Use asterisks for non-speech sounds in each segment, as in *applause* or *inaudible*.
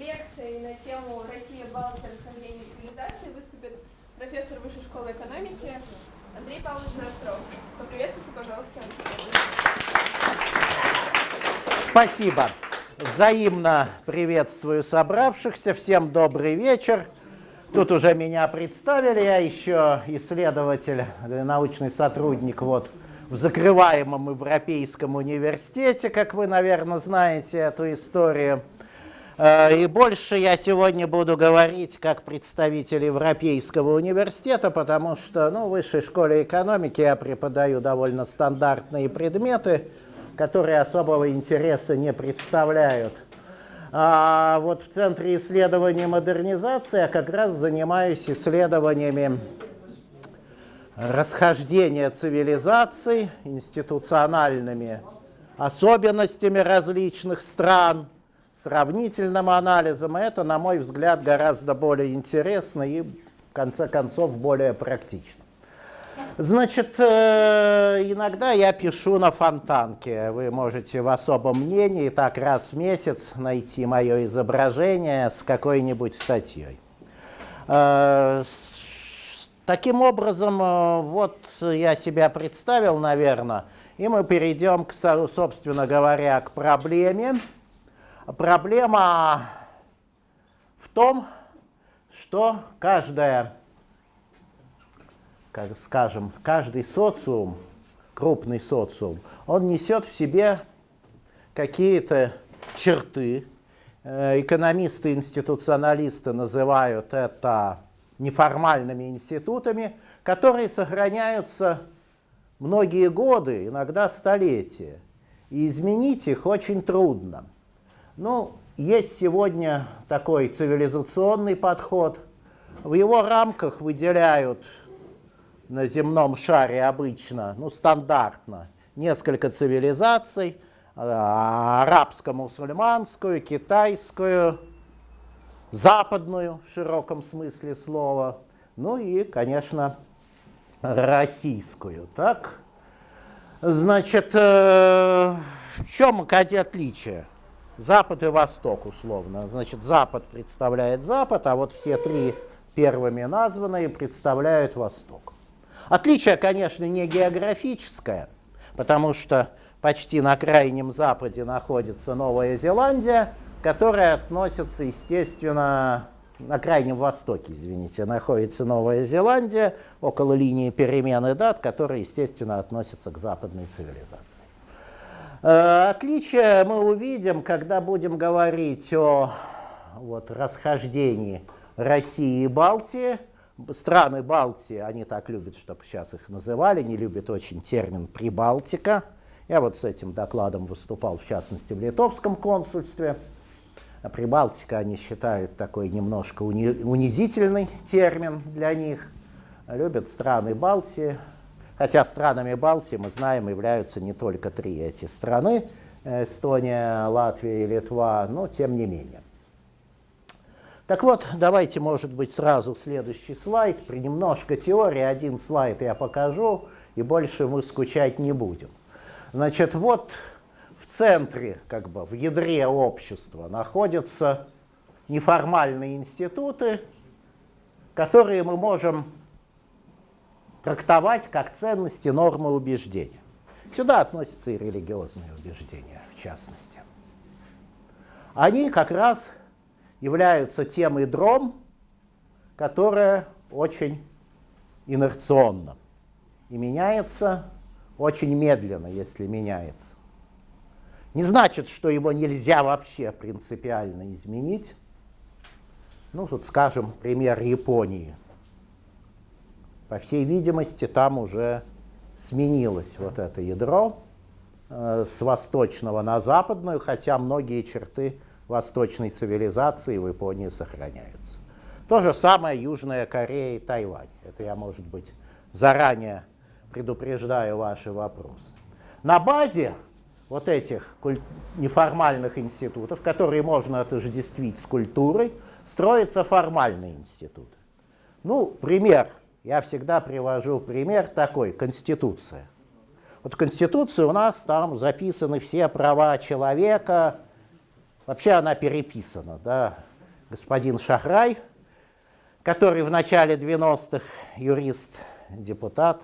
лекцией на тему «Россия, Балтия, расхождение цивилизации» выступит профессор Высшей школы экономики Андрей Павлович Застров. Поприветствуйте, пожалуйста. Спасибо. Взаимно приветствую собравшихся. Всем добрый вечер. Тут уже меня представили, я еще исследователь, научный сотрудник вот в закрываемом Европейском университете, как вы, наверное, знаете эту историю. Э, и больше я сегодня буду говорить как представитель Европейского университета, потому что ну, в высшей школе экономики я преподаю довольно стандартные предметы, которые особого интереса не представляют. А вот в Центре исследований модернизации я как раз занимаюсь исследованиями расхождения цивилизаций, институциональными особенностями различных стран, сравнительным анализом. Это, на мой взгляд, гораздо более интересно и, в конце концов, более практично. Значит, э, иногда я пишу на фонтанке. Вы можете в особом мнении так раз в месяц найти мое изображение с какой-нибудь статьей. Э, Таким образом, э, вот я себя представил, наверное, и мы перейдем, к, собственно говоря, к проблеме. Проблема в том, что каждая, как скажем, каждый социум, крупный социум, он несет в себе какие-то черты. Э, экономисты, институционалисты называют это неформальными институтами, которые сохраняются многие годы, иногда столетия. И изменить их очень трудно. Ну, есть сегодня такой цивилизационный подход. В его рамках выделяют на земном шаре обычно, ну, стандартно, несколько цивилизаций, а, арабско-мусульманскую, китайскую, западную в широком смысле слова, ну и, конечно, российскую. Так? Значит, э, в чем отличие? Запад и Восток, условно. Значит, Запад представляет Запад, а вот все три первыми названные представляют Восток. Отличие, конечно, не географическое, потому что почти на крайнем Западе находится Новая Зеландия, которая относится, естественно, на Крайнем Востоке, извините, находится Новая Зеландия, около линии перемены дат, которая, естественно, относится к западной цивилизации. Э, отличие мы увидим, когда будем говорить о вот, расхождении России и Балтии. Страны Балтии, они так любят, чтобы сейчас их называли, не любят очень термин «прибалтика». Я вот с этим докладом выступал, в частности, в литовском консульстве. А Прибалтика они считают такой немножко уни унизительный термин для них. Любят страны Балтии. Хотя странами Балтии, мы знаем, являются не только три эти страны. Эстония, Латвия и Литва, но тем не менее. Так вот, давайте, может быть, сразу следующий слайд. При немножко теории один слайд я покажу, и больше мы скучать не будем. Значит, вот в центре, как бы в ядре общества находятся неформальные институты, которые мы можем трактовать как ценности, нормы убеждения. Сюда относятся и религиозные убеждения, в частности. Они как раз являются тем ядром, которое очень инерционно и меняется очень медленно, если меняется. Не значит, что его нельзя вообще принципиально изменить. Ну, тут скажем, пример Японии. По всей видимости, там уже сменилось вот это ядро э, с восточного на западную, хотя многие черты восточной цивилизации в Японии сохраняются. То же самое Южная Корея и Тайвань. Это я, может быть, заранее предупреждаю ваши вопросы. На базе вот этих неформальных институтов, которые можно отождествить с культурой, строятся формальные институты. Ну, пример. Я всегда привожу пример такой. Конституция. Вот в Конституции у нас там записаны все права человека. Вообще она переписана, да, господин Шахрай, который в начале 90-х юрист, депутат,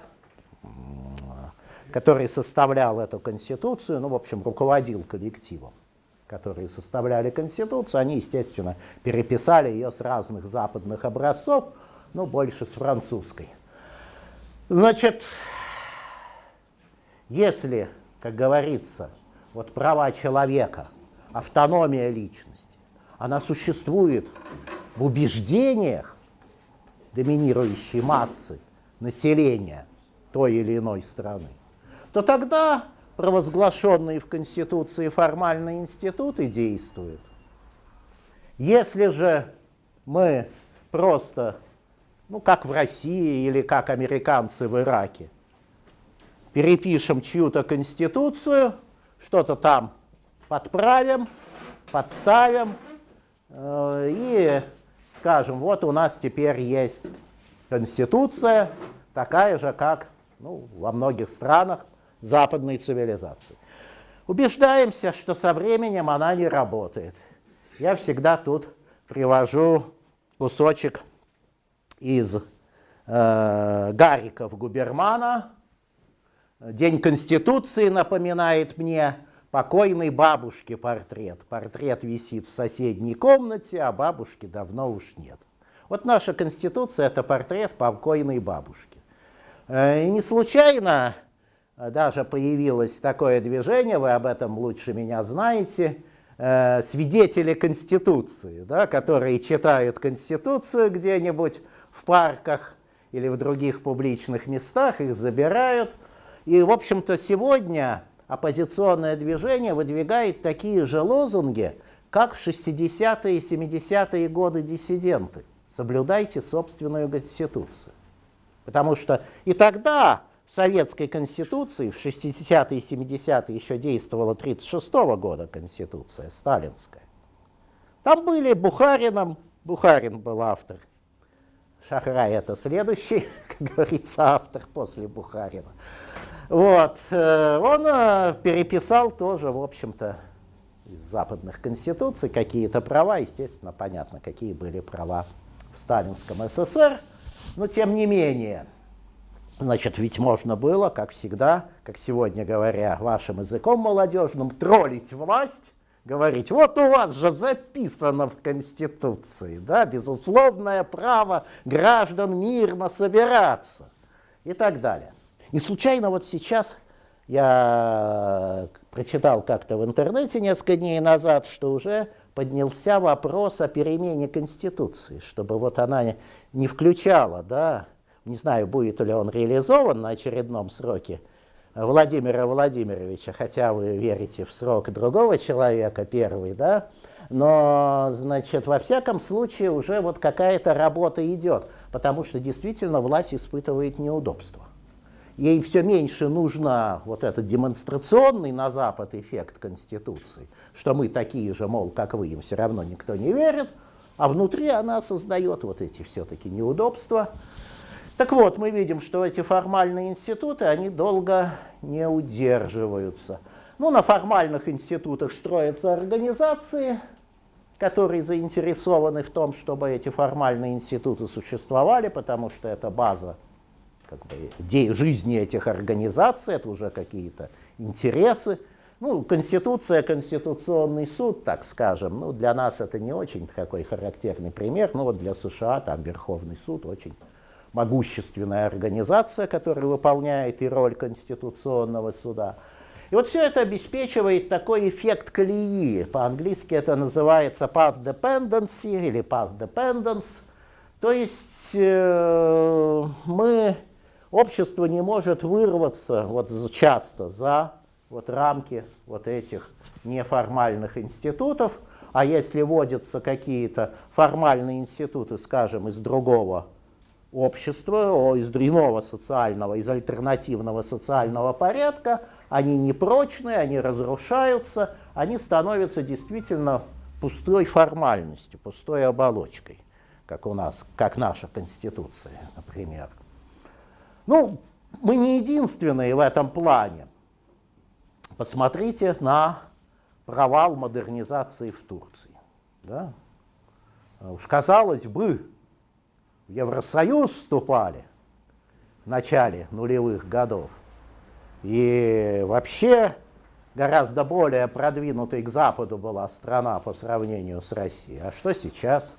который составлял эту конституцию, ну, в общем, руководил коллективом, которые составляли конституцию, они, естественно, переписали ее с разных западных образцов, ну, больше с французской. Значит, если, как говорится, вот права человека, автономия личности, она существует в убеждениях доминирующей массы населения той или иной страны, то тогда провозглашенные в Конституции формальные институты действуют. Если же мы просто, ну как в России или как американцы в Ираке, перепишем чью-то конституцию, что-то там подправим, подставим, Э, и скажем, вот у нас теперь есть конституция, такая же, как ну, во многих странах западной цивилизации. Убеждаемся, что со временем она не работает. Я всегда тут привожу кусочек из э, Гариков Губермана. День Конституции напоминает мне покойной бабушки портрет. Портрет висит в соседней комнате, а бабушки давно уж нет. Вот наша Конституция – это портрет покойной бабушки. Э, и не случайно даже появилось такое движение, вы об этом лучше меня знаете, э, свидетели Конституции, да, которые читают Конституцию где-нибудь в парках или в других публичных местах, их забирают. И, в общем-то, сегодня оппозиционное движение выдвигает такие же лозунги, как в 60-е и 70-е годы диссиденты. Соблюдайте собственную конституцию. Потому что и тогда в советской конституции, в 60-е и 70-е еще действовала 36 -го года конституция, сталинская. Там были Бухарином, Бухарин был автор, Шахрай это следующий, *laughs* как говорится, автор после Бухарина. Вот. Э, он э, переписал тоже, в общем-то, из западных конституций какие-то права, естественно, понятно, какие были права в сталинском СССР, но тем не менее, значит, ведь можно было, как всегда, как сегодня говоря вашим языком молодежным, троллить власть, говорить, вот у вас же записано в Конституции, да, безусловное право граждан мирно собираться и так далее. Не случайно вот сейчас я прочитал как-то в интернете несколько дней назад, что уже поднялся вопрос о перемене Конституции, чтобы вот она не включала, да, не знаю, будет ли он реализован на очередном сроке Владимира Владимировича, хотя вы верите в срок другого человека, первый, да, но, значит, во всяком случае уже вот какая-то работа идет, потому что действительно власть испытывает неудобства ей все меньше нужно вот этот демонстрационный на Запад эффект Конституции, что мы такие же, мол, как вы, им все равно никто не верит, а внутри она создает вот эти все-таки неудобства. Так вот, мы видим, что эти формальные институты, они долго не удерживаются. Ну, на формальных институтах строятся организации, которые заинтересованы в том, чтобы эти формальные институты существовали, потому что это база как бы, жизни этих организаций, это уже какие-то интересы. Ну, Конституция, Конституционный суд, так скажем, ну, для нас это не очень такой характерный пример, но вот для США там Верховный суд очень могущественная организация, которая выполняет и роль Конституционного суда. И вот все это обеспечивает такой эффект колеи. По-английски это называется path dependency или path dependence. То есть э, мы общество не может вырваться вот часто за вот рамки вот этих неформальных институтов, а если вводятся какие-то формальные институты, скажем, из другого общества, из иного социального, из альтернативного социального порядка, они непрочные, они разрушаются, они становятся действительно пустой формальностью, пустой оболочкой, как у нас, как наша Конституция, например. Ну, мы не единственные в этом плане. Посмотрите на провал модернизации в Турции. Да? уж казалось бы, в Евросоюз вступали в начале нулевых годов. И вообще гораздо более продвинутой к Западу была страна по сравнению с Россией. А что сейчас?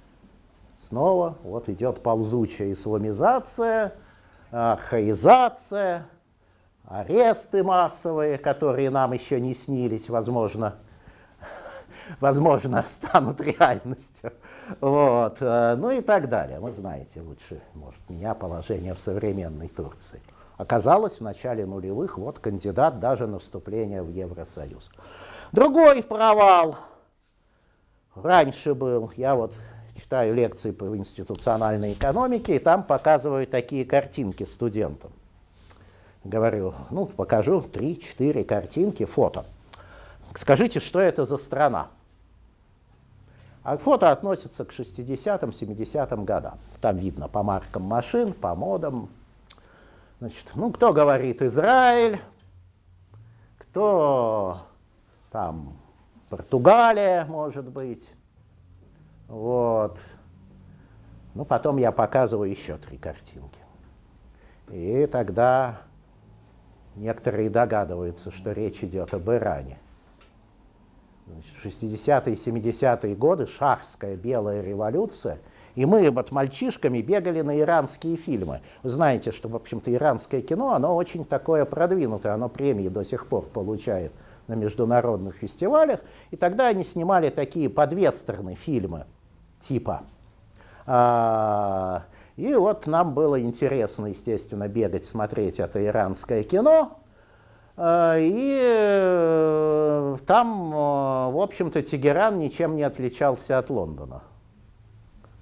Снова вот идет ползучая исламизация, архаизация, аресты массовые, которые нам еще не снились, возможно, возможно, *laughs* станут реальностью. Вот. Э, ну и так далее. Вы знаете лучше, может, меня положение в современной Турции. Оказалось, в начале нулевых вот кандидат даже на вступление в Евросоюз. Другой провал раньше был, я вот читаю лекции по институциональной экономике, и там показываю такие картинки студентам. Говорю, ну, покажу 3-4 картинки, фото. Скажите, что это за страна? А фото относится к 60-м, 70-м годам. Там видно по маркам машин, по модам. Значит, ну, кто говорит Израиль, кто там Португалия, может быть. Вот. Ну, потом я показываю еще три картинки. И тогда некоторые догадываются, что речь идет об Иране. Значит, 60-е и 70-е годы шахская белая революция, и мы вот мальчишками бегали на иранские фильмы. Вы знаете, что, в общем-то, иранское кино, оно очень такое продвинутое, оно премии до сих пор получает на международных фестивалях, и тогда они снимали такие подвестерны фильмы – типа. А, и вот нам было интересно, естественно, бегать, смотреть это иранское кино. А, и э, там, э, в общем-то, Тегеран ничем не отличался от Лондона.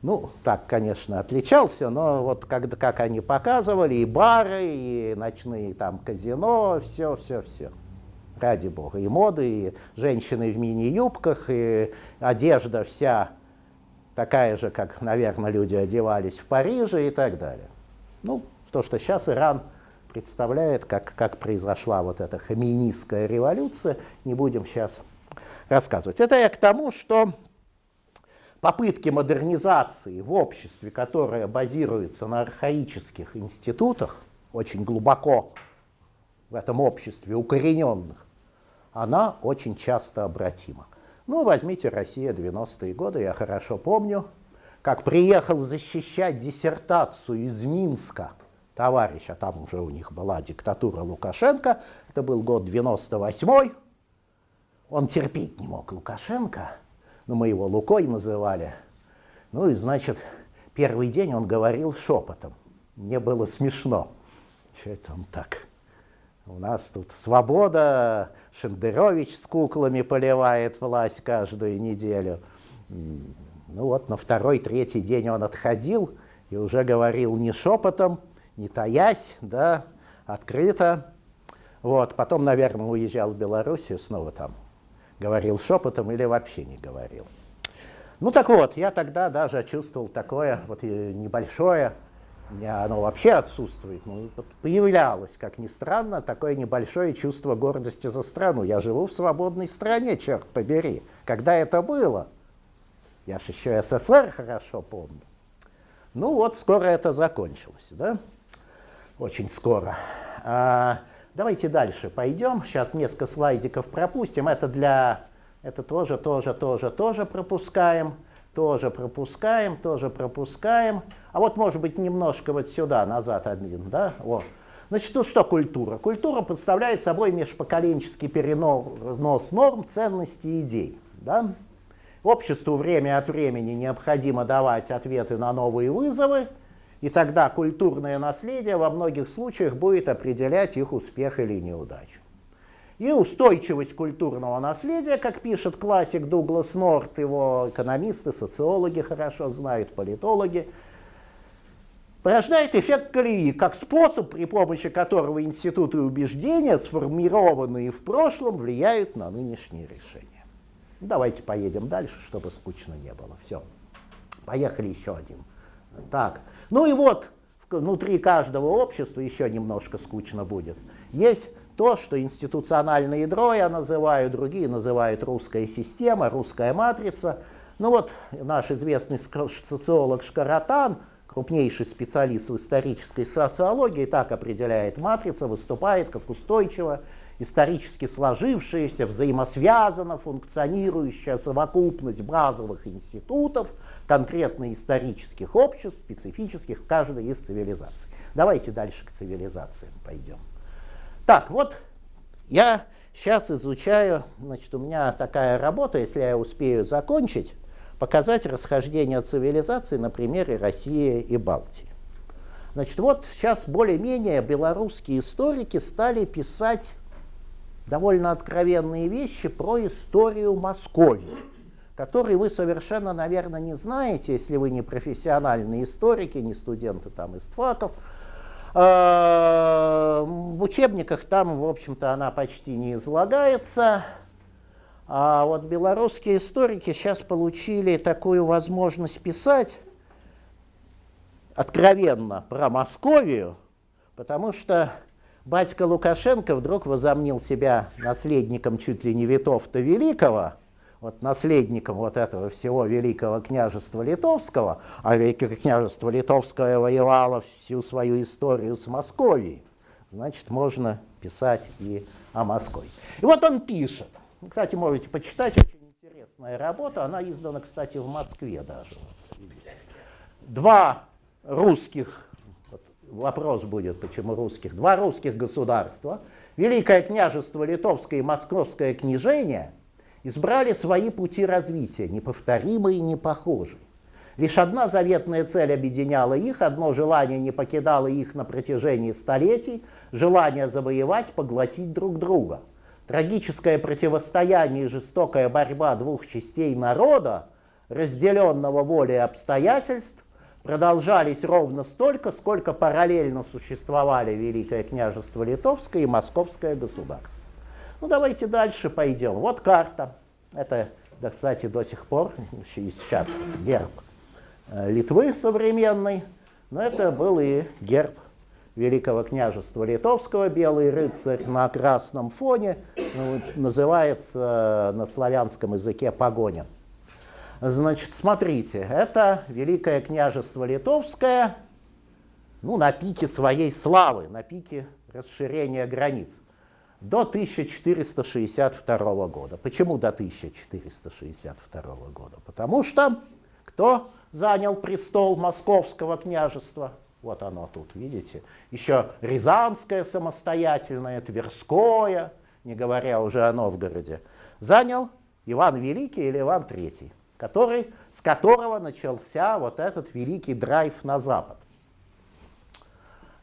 Ну, так, конечно, отличался, но вот как, как они показывали, и бары, и ночные там казино, все, все, все. Ради бога. И моды, и женщины в мини-юбках, и одежда вся такая же, как, наверное, люди одевались в Париже и так далее. Ну, то, что сейчас Иран представляет, как, как произошла вот эта хаминистская революция, не будем сейчас рассказывать. Это я к тому, что попытки модернизации в обществе, которое базируется на архаических институтах, очень глубоко в этом обществе укорененных, она очень часто обратима. Ну, возьмите Россия 90-е годы, я хорошо помню, как приехал защищать диссертацию из Минска товарищ, а там уже у них была диктатура Лукашенко, это был год 98-й, он терпеть не мог Лукашенко, но мы его Лукой называли. Ну и, значит, первый день он говорил шепотом. Мне было смешно. Что это он так? У нас тут свобода, Шендерович с куклами поливает власть каждую неделю. Ну вот на второй, третий день он отходил и уже говорил не шепотом, не таясь, да, открыто. Вот, потом, наверное, уезжал в Белоруссию, снова там говорил шепотом или вообще не говорил. Ну так вот, я тогда даже чувствовал такое вот небольшое у меня оно вообще отсутствует. Ну, появлялось, как ни странно, такое небольшое чувство гордости за страну. Я живу в свободной стране, черт побери. Когда это было? Я же еще СССР хорошо помню. Ну вот, скоро это закончилось, да? Очень скоро. А, давайте дальше пойдем. Сейчас несколько слайдиков пропустим. Это для... Это тоже, тоже, тоже, тоже пропускаем. Тоже пропускаем, тоже пропускаем. А вот, может быть, немножко вот сюда, назад один, да? Вот. Значит, ну что культура? Культура представляет собой межпоколенческий перенос норм, ценностей и идей. Да? Обществу время от времени необходимо давать ответы на новые вызовы, и тогда культурное наследие во многих случаях будет определять их успех или неудачу. И устойчивость культурного наследия, как пишет классик Дуглас Норт, его экономисты, социологи хорошо знают, политологи, порождает эффект колеи, как способ, при помощи которого институты убеждения, сформированные в прошлом, влияют на нынешние решения. Давайте поедем дальше, чтобы скучно не было. Все. Поехали еще один. Так. Ну и вот, внутри каждого общества еще немножко скучно будет. Есть то, что институциональное ядро я называю, другие называют русская система, русская матрица. Ну вот наш известный социолог Шкаратан, крупнейший специалист в исторической социологии, так определяет матрица, выступает как устойчиво исторически сложившаяся, взаимосвязанно функционирующая совокупность базовых институтов, конкретно исторических обществ, специфических в каждой из цивилизаций. Давайте дальше к цивилизациям пойдем. Так, вот я сейчас изучаю, значит, у меня такая работа, если я успею закончить, показать расхождение цивилизаций на примере России и Балтии. Значит, вот сейчас более-менее белорусские историки стали писать довольно откровенные вещи про историю Московии, которые вы совершенно, наверное, не знаете, если вы не профессиональные историки, не студенты там из ТФАКов. А, в учебниках там, в общем-то, она почти не излагается. А вот белорусские историки сейчас получили такую возможность писать откровенно про Московию, потому что батька Лукашенко вдруг возомнил себя наследником чуть ли не Витовта Великого, вот наследником вот этого всего Великого княжества Литовского, а Великое княжество Литовское воевало всю свою историю с Московией, значит, можно писать и о Москве. И вот он пишет. Кстати, можете почитать, очень интересная работа, она издана, кстати, в Москве даже. Два русских вопрос будет, почему русских, два русских государства, Великое княжество Литовское и Московское княжение, избрали свои пути развития, неповторимые и непохожие. Лишь одна заветная цель объединяла их, одно желание не покидало их на протяжении столетий, желание завоевать, поглотить друг друга. Трагическое противостояние и жестокая борьба двух частей народа, разделенного волей обстоятельств, продолжались ровно столько, сколько параллельно существовали Великое княжество Литовское и Московское государство. Ну давайте дальше пойдем. Вот карта. Это, да, кстати, до сих пор, *laughs* еще и сейчас герб э, Литвы современный, но это был и герб Великого княжества Литовского, белый рыцарь на красном фоне, ну, называется на славянском языке погоня. Значит, смотрите, это Великое княжество Литовское, ну, на пике своей славы, на пике расширения границ, до 1462 года. Почему до 1462 года? Потому что кто занял престол Московского княжества? Вот оно тут, видите? Еще Рязанское самостоятельное, Тверское, не говоря уже о Новгороде. Занял Иван Великий или Иван Третий который, с которого начался вот этот великий драйв на запад.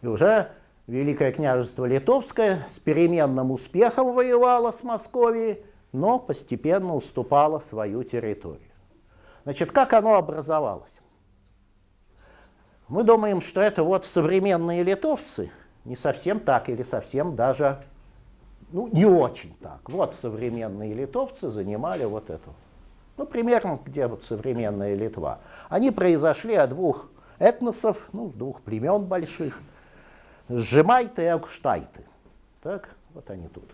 И уже Великое княжество Литовское с переменным успехом воевало с Московией, но постепенно уступало свою территорию. Значит, как оно образовалось? Мы думаем, что это вот современные литовцы, не совсем так или совсем даже, ну, не очень так. Вот современные литовцы занимали вот эту ну, примерно где вот современная Литва, они произошли от двух этносов, ну, двух племен больших, Сжимайты и Акштайты. Так, вот они тут.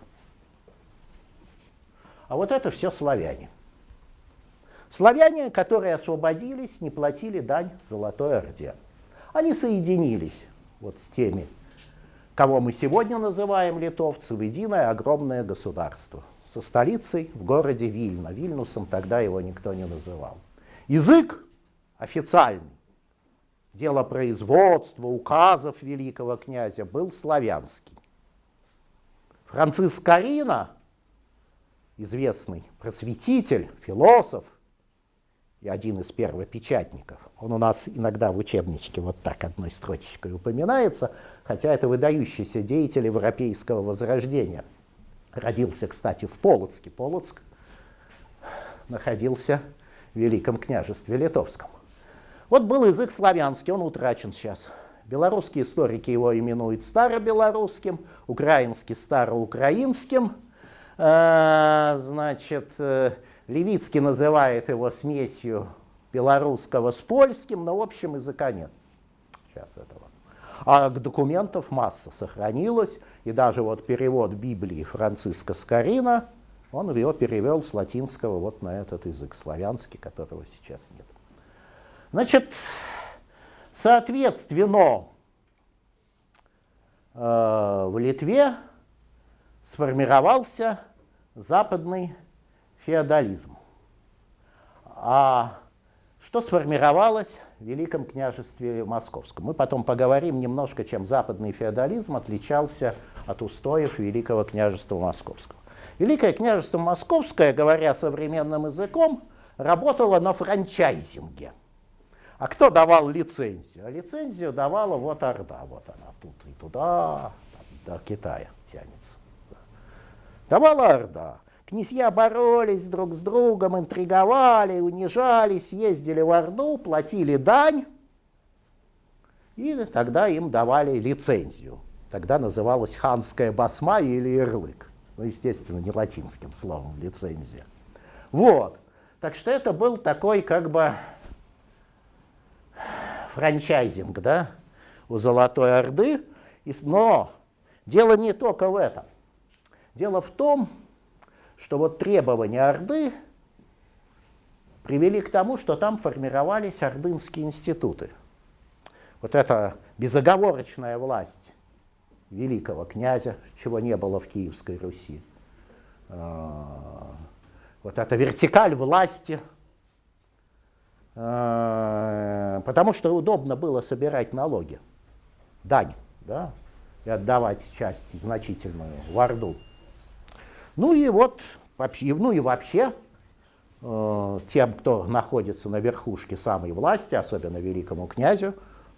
А вот это все славяне. Славяне, которые освободились, не платили дань Золотой Орде. Они соединились вот с теми, кого мы сегодня называем литовцы, в единое огромное государство со столицей в городе Вильна. Вильнусом тогда его никто не называл. Язык официальный, дело производства, указов великого князя был славянский. Франциск Карина, известный просветитель, философ и один из первопечатников, он у нас иногда в учебничке вот так одной строчечкой упоминается, хотя это выдающийся деятель европейского возрождения – Родился, кстати, в Полоцке. Полоцк находился в Великом княжестве Литовском. Вот был язык славянский, он утрачен сейчас. Белорусские историки его именуют старобелорусским, украинский староукраинским. Э, значит, э, Левицкий называет его смесью белорусского с польским, но в общем языка нет. Сейчас этого. А документов масса сохранилась, и даже вот перевод Библии Франциска Скорина Он его перевел с латинского вот на этот язык, славянский, которого сейчас нет. Значит, соответственно, э, в Литве сформировался западный феодализм. А что сформировалось в Великом княжестве Московском? Мы потом поговорим немножко, чем западный феодализм отличался от устоев Великого княжества Московского. Великое княжество Московское, говоря современным языком, работало на франчайзинге. А кто давал лицензию? А лицензию давала вот Орда, вот она тут и туда, до Китая тянется. Давала Орда. Князья боролись друг с другом, интриговали, унижались, ездили в Орду, платили дань, и тогда им давали лицензию. Тогда называлась ханская басма или ярлык. Ну, естественно, не латинским словом лицензия. Вот. Так что это был такой как бы франчайзинг, да, у Золотой Орды. Но дело не только в этом. Дело в том, что вот требования Орды привели к тому, что там формировались ордынские институты. Вот эта безоговорочная власть великого князя, чего не было в Киевской Руси. А, вот эта вертикаль власти, потому что удобно было собирать налоги, дань, да, и отдавать часть значительную в Орду. Ну и вот, ну и вообще, э, тем, кто находится на верхушке самой власти, особенно великому князю,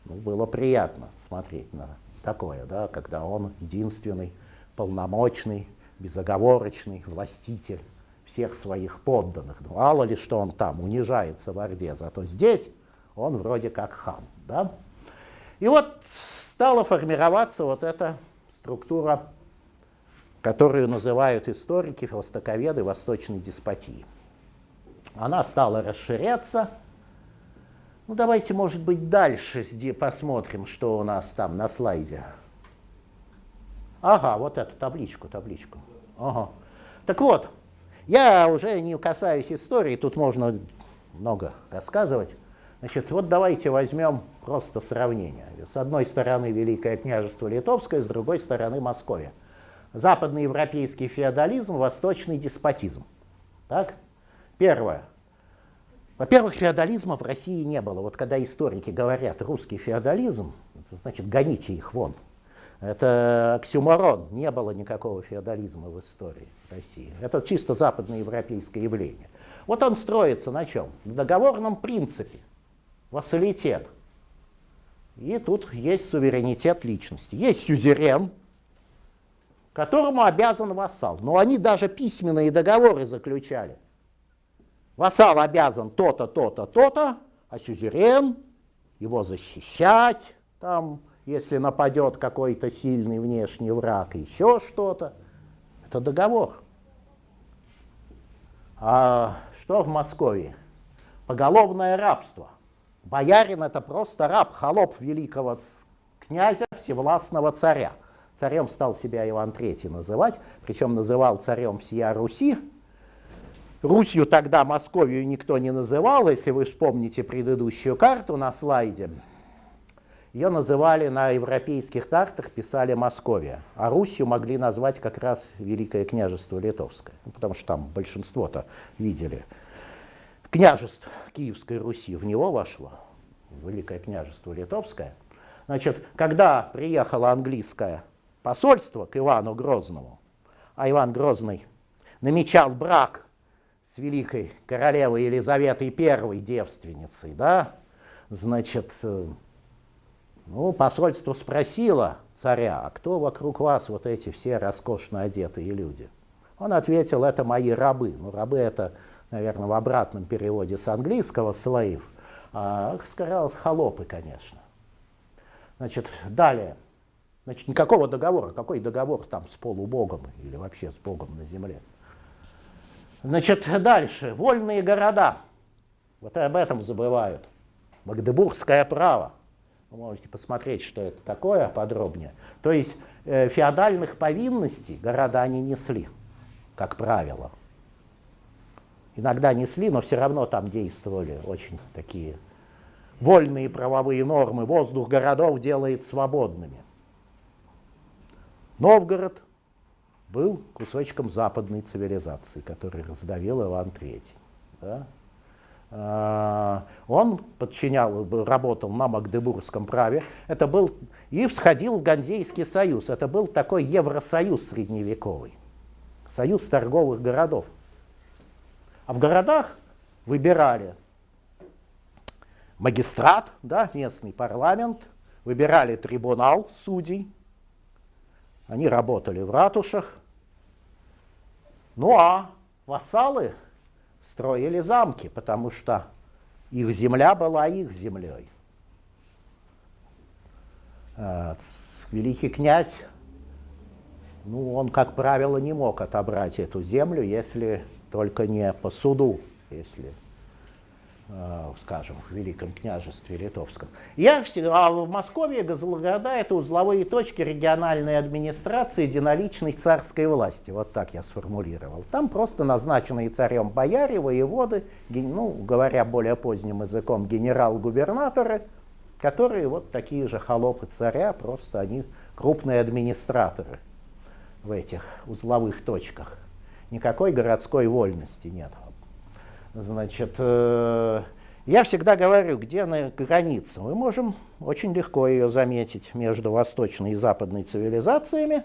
ну, было приятно смотреть на такое, да, когда он единственный, полномочный, безоговорочный властитель всех своих подданных. Ну, мало ли, что он там унижается в Орде, зато здесь он вроде как хан. Да? И вот стала формироваться вот эта структура которую называют историки, востоковеды восточной деспотии. Она стала расширяться. Ну, давайте, может быть, дальше посмотрим, что у нас там на слайде. Ага, вот эту табличку, табличку. Ага. Так вот, я уже не касаюсь истории, тут можно много рассказывать. Значит, вот давайте возьмем просто сравнение. С одной стороны Великое княжество Литовское, с другой стороны Московия западноевропейский феодализм, восточный деспотизм. Так? Первое. Во-первых, феодализма в России не было. Вот когда историки говорят русский феодализм, значит гоните их вон. Это оксюморон. Не было никакого феодализма в истории России. Это чисто западноевропейское явление. Вот он строится на чем? На договорном принципе. Вассалитет. И тут есть суверенитет личности. Есть сюзерен, которому обязан вассал. Но они даже письменные договоры заключали. Вассал обязан то-то, то-то, то-то, а сюзерен его защищать, там, если нападет какой-то сильный внешний враг, еще что-то. Это договор. А что в Москве? Поголовное рабство. Боярин это просто раб, холоп великого князя, всевластного царя. Царем стал себя Иван III называть, причем называл царем всея Руси. Русью тогда Московию никто не называл, если вы вспомните предыдущую карту на слайде. Ее называли на европейских картах, писали Московия, а Русью могли назвать как раз Великое княжество Литовское, ну, потому что там большинство-то видели. Княжество Киевской Руси в него вошло, Великое княжество Литовское. Значит, когда приехала английская посольство к Ивану Грозному, а Иван Грозный намечал брак с великой королевой Елизаветой I девственницей, да, значит, э, ну, посольство спросило царя, а кто вокруг вас вот эти все роскошно одетые люди? Он ответил, это мои рабы. Ну, рабы это, наверное, в обратном переводе с английского слоев, а сказал, холопы, конечно. Значит, далее. Значит, никакого договора. Какой договор там с полубогом или вообще с Богом на земле? Значит, дальше. Вольные города. Вот об этом забывают. Магдебургское право. Вы можете посмотреть, что это такое подробнее. То есть э, феодальных повинностей города не несли, как правило. иногда несли, но все равно там действовали очень такие вольные правовые нормы. Воздух городов делает свободными. Новгород был кусочком западной цивилизации, который раздавил Иван III. Да? А, он подчинял, работал на Магдебургском праве. Это был и всходил в Ганзейский союз. Это был такой Евросоюз средневековый, союз торговых городов. А в городах выбирали магистрат, да, местный парламент, выбирали трибунал судей, они работали в ратушах. Ну а вассалы строили замки, потому что их земля была их землей. А, великий князь, ну, он, как правило, не мог отобрать эту землю, если только не по суду, если скажем, в Великом княжестве Литовском. Я всегда, а в Москве города это узловые точки региональной администрации единоличной царской власти. Вот так я сформулировал. Там просто назначенные царем бояре, воеводы, ну, говоря более поздним языком, генерал-губернаторы, которые вот такие же холопы царя, просто они крупные администраторы в этих узловых точках. Никакой городской вольности нет. Значит, э, я всегда говорю, где на границе. Мы можем очень легко ее заметить между восточной и западной цивилизациями.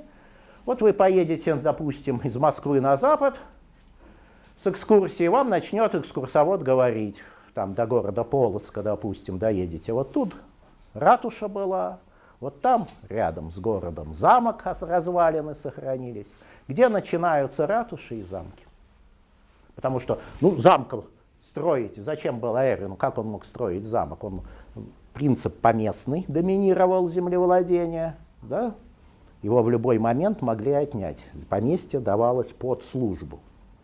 Вот вы поедете, допустим, из Москвы на запад с экскурсией, вам начнет экскурсовод говорить, там до города Полоцка, допустим, доедете. Вот тут ратуша была, вот там рядом с городом замок развалины сохранились. Где начинаются ратуши и замки? Потому что, ну, замком строить, зачем было Эрвину, как он мог строить замок? Он, принцип поместный доминировал землевладение, да? его в любой момент могли отнять. Поместье давалось под службу.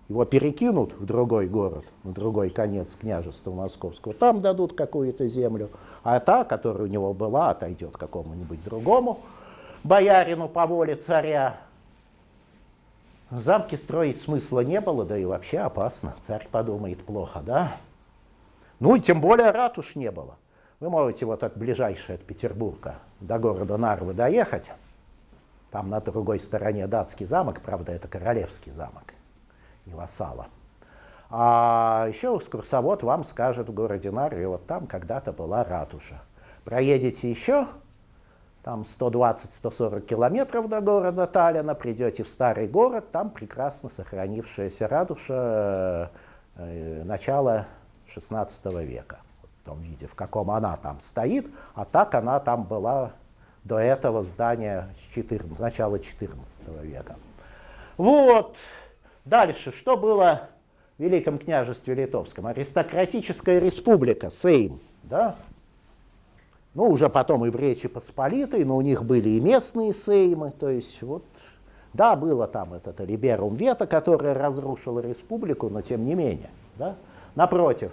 Его перекинут в другой город, в другой конец княжества московского, там дадут какую-то землю, а та, которая у него была, отойдет какому-нибудь другому боярину по воле царя, Замки строить смысла не было, да и вообще опасно. Царь подумает плохо, да? Ну и тем более ратуш не было. Вы можете вот от ближайшей от Петербурга до города Нарвы доехать. Там на другой стороне датский замок, правда, это королевский замок, не вассала. А еще экскурсовод вам скажет в городе Нарве, вот там когда-то была ратуша. Проедете еще там 120-140 километров до города Таллина, придете в старый город, там прекрасно сохранившаяся ратуша э, начала 16 века, в том виде, в каком она там стоит, а так она там была до этого здания с 14, начала 14 века. Вот. Дальше, что было в Великом княжестве Литовском? Аристократическая республика, Сейм, да? Ну, уже потом и в Речи Посполитой, но у них были и местные сеймы, то есть вот, да, было там этот Либерум Вето, которое разрушило республику, но тем не менее, да. Напротив,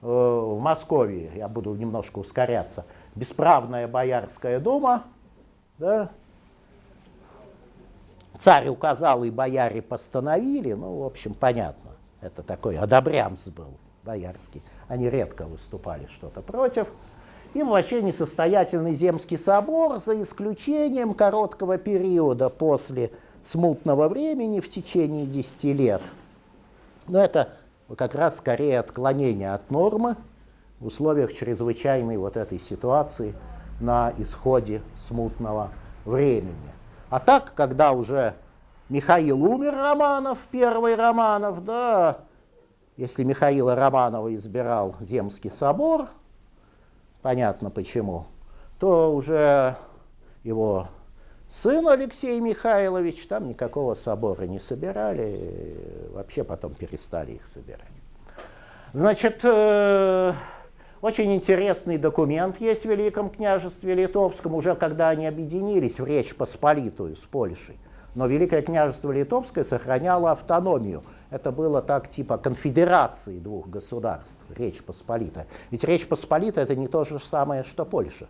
э, в Москве, я буду немножко ускоряться, бесправная Боярская дума, да, царь указал и бояре постановили, ну, в общем, понятно, это такой одобрямс был боярский, они редко выступали что-то против, и вообще несостоятельный Земский собор, за исключением короткого периода после смутного времени в течение 10 лет. Но это как раз скорее отклонение от нормы в условиях чрезвычайной вот этой ситуации на исходе смутного времени. А так, когда уже Михаил умер, Романов, первый Романов, да, если Михаила Романова избирал Земский собор, понятно почему, то уже его сын Алексей Михайлович, там никакого собора не собирали, вообще потом перестали их собирать. Значит, э, очень интересный документ есть в Великом княжестве Литовском, уже когда они объединились в Речь Посполитую с Польшей. Но Великое княжество Литовское сохраняло автономию – это было так типа конфедерации двух государств, Речь Посполитая. Ведь Речь Посполитая это не то же самое, что Польша.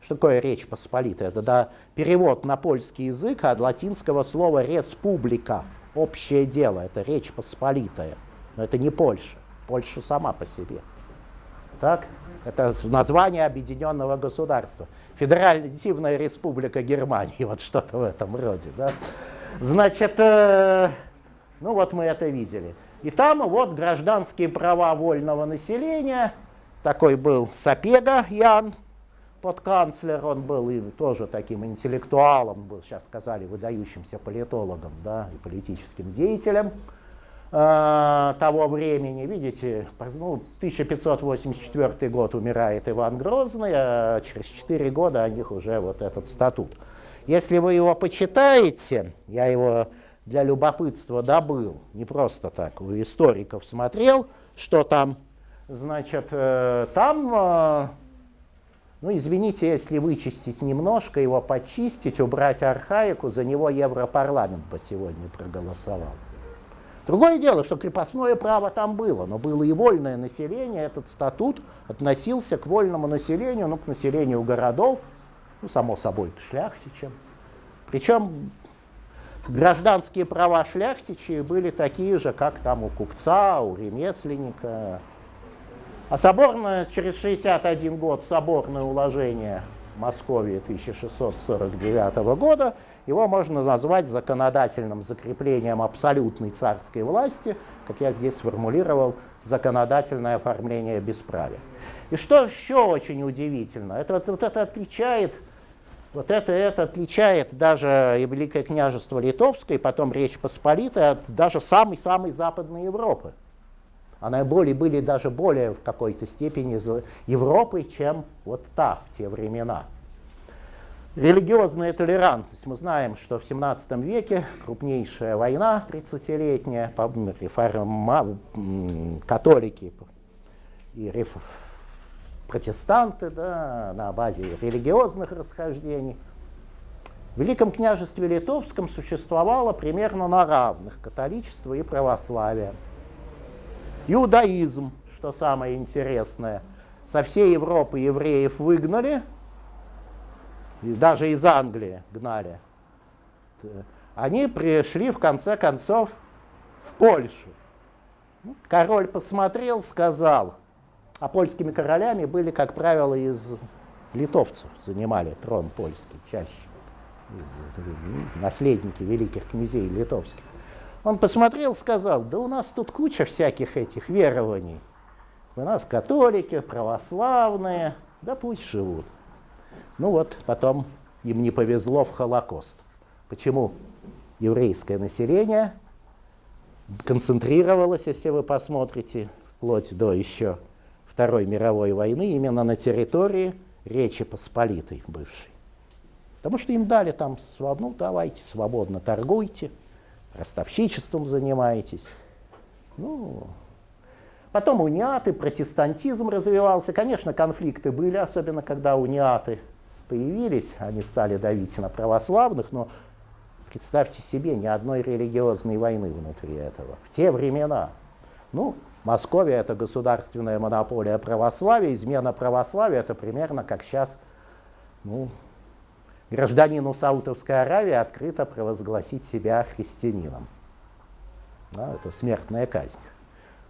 Что такое Речь Посполитая? Это да, перевод на польский язык от латинского слова республика, общее дело, это Речь Посполитая. Но это не Польша. Польша сама по себе. Так? Это название объединенного государства. Федеративная республика Германии, *laughs* вот что-то в этом роде. Да? Значит, э, ну вот мы это видели. И там вот гражданские права вольного населения. Такой был Сапега Ян, подканцлер, он был и тоже таким интеллектуалом, был, сейчас сказали, выдающимся политологом да, и политическим деятелем э, того времени. Видите, ну, 1584 год умирает Иван Грозный, а через 4 года у них уже вот этот статут. Если вы его почитаете, я его для любопытства добыл, не просто так, у историков смотрел, что там, значит, э, там э, ну, извините, если вычистить немножко, его почистить, убрать архаику, за него Европарламент по сегодня проголосовал. Другое дело, что крепостное право там было, но было и вольное население. Этот статут относился к вольному населению, ну, к населению городов, ну, само собой, к шляхтичам. Причем гражданские права шляхтичей были такие же, как там у купца, у ремесленника, а соборное, через 61 год соборное уложение Московии 1649 года, его можно назвать законодательным закреплением абсолютной царской власти, как я здесь сформулировал, законодательное оформление бесправия. И что еще очень удивительно, это, вот, это отличает вот это, это отличает даже и Великое княжество Литовское, и потом Речь Посполитая от даже самой-самой Западной Европы. Она более, были даже более в какой-то степени Европой, чем вот та в те времена. Религиозная толерантность. Мы знаем, что в 17 веке крупнейшая война 30-летняя, реформа, католики и реф, протестанты да, на базе религиозных расхождений. В Великом княжестве Литовском существовало примерно на равных католичество и православие. Иудаизм, что самое интересное, со всей Европы евреев выгнали, и даже из Англии гнали. Они пришли в конце концов в Польшу. Ну, король посмотрел, сказал, а польскими королями были, как правило, из литовцев, занимали трон польский чаще, из, наследники великих князей литовских. Он посмотрел, сказал, да у нас тут куча всяких этих верований. У нас католики, православные, да пусть живут. Ну вот, потом им не повезло в Холокост. Почему еврейское население концентрировалось, если вы посмотрите, вплоть до еще Второй мировой войны, именно на территории Речи Посполитой бывшей. Потому что им дали там, ну давайте, свободно торгуйте – ростовщичеством занимаетесь. Ну, потом униаты, протестантизм развивался. Конечно, конфликты были, особенно когда униаты появились, они стали давить на православных, но представьте себе, ни одной религиозной войны внутри этого. В те времена. Ну, Московия – это государственная монополия православия, измена православия – это примерно как сейчас ну, гражданину Саудовской Аравии открыто провозгласить себя христианином. Да, это смертная казнь.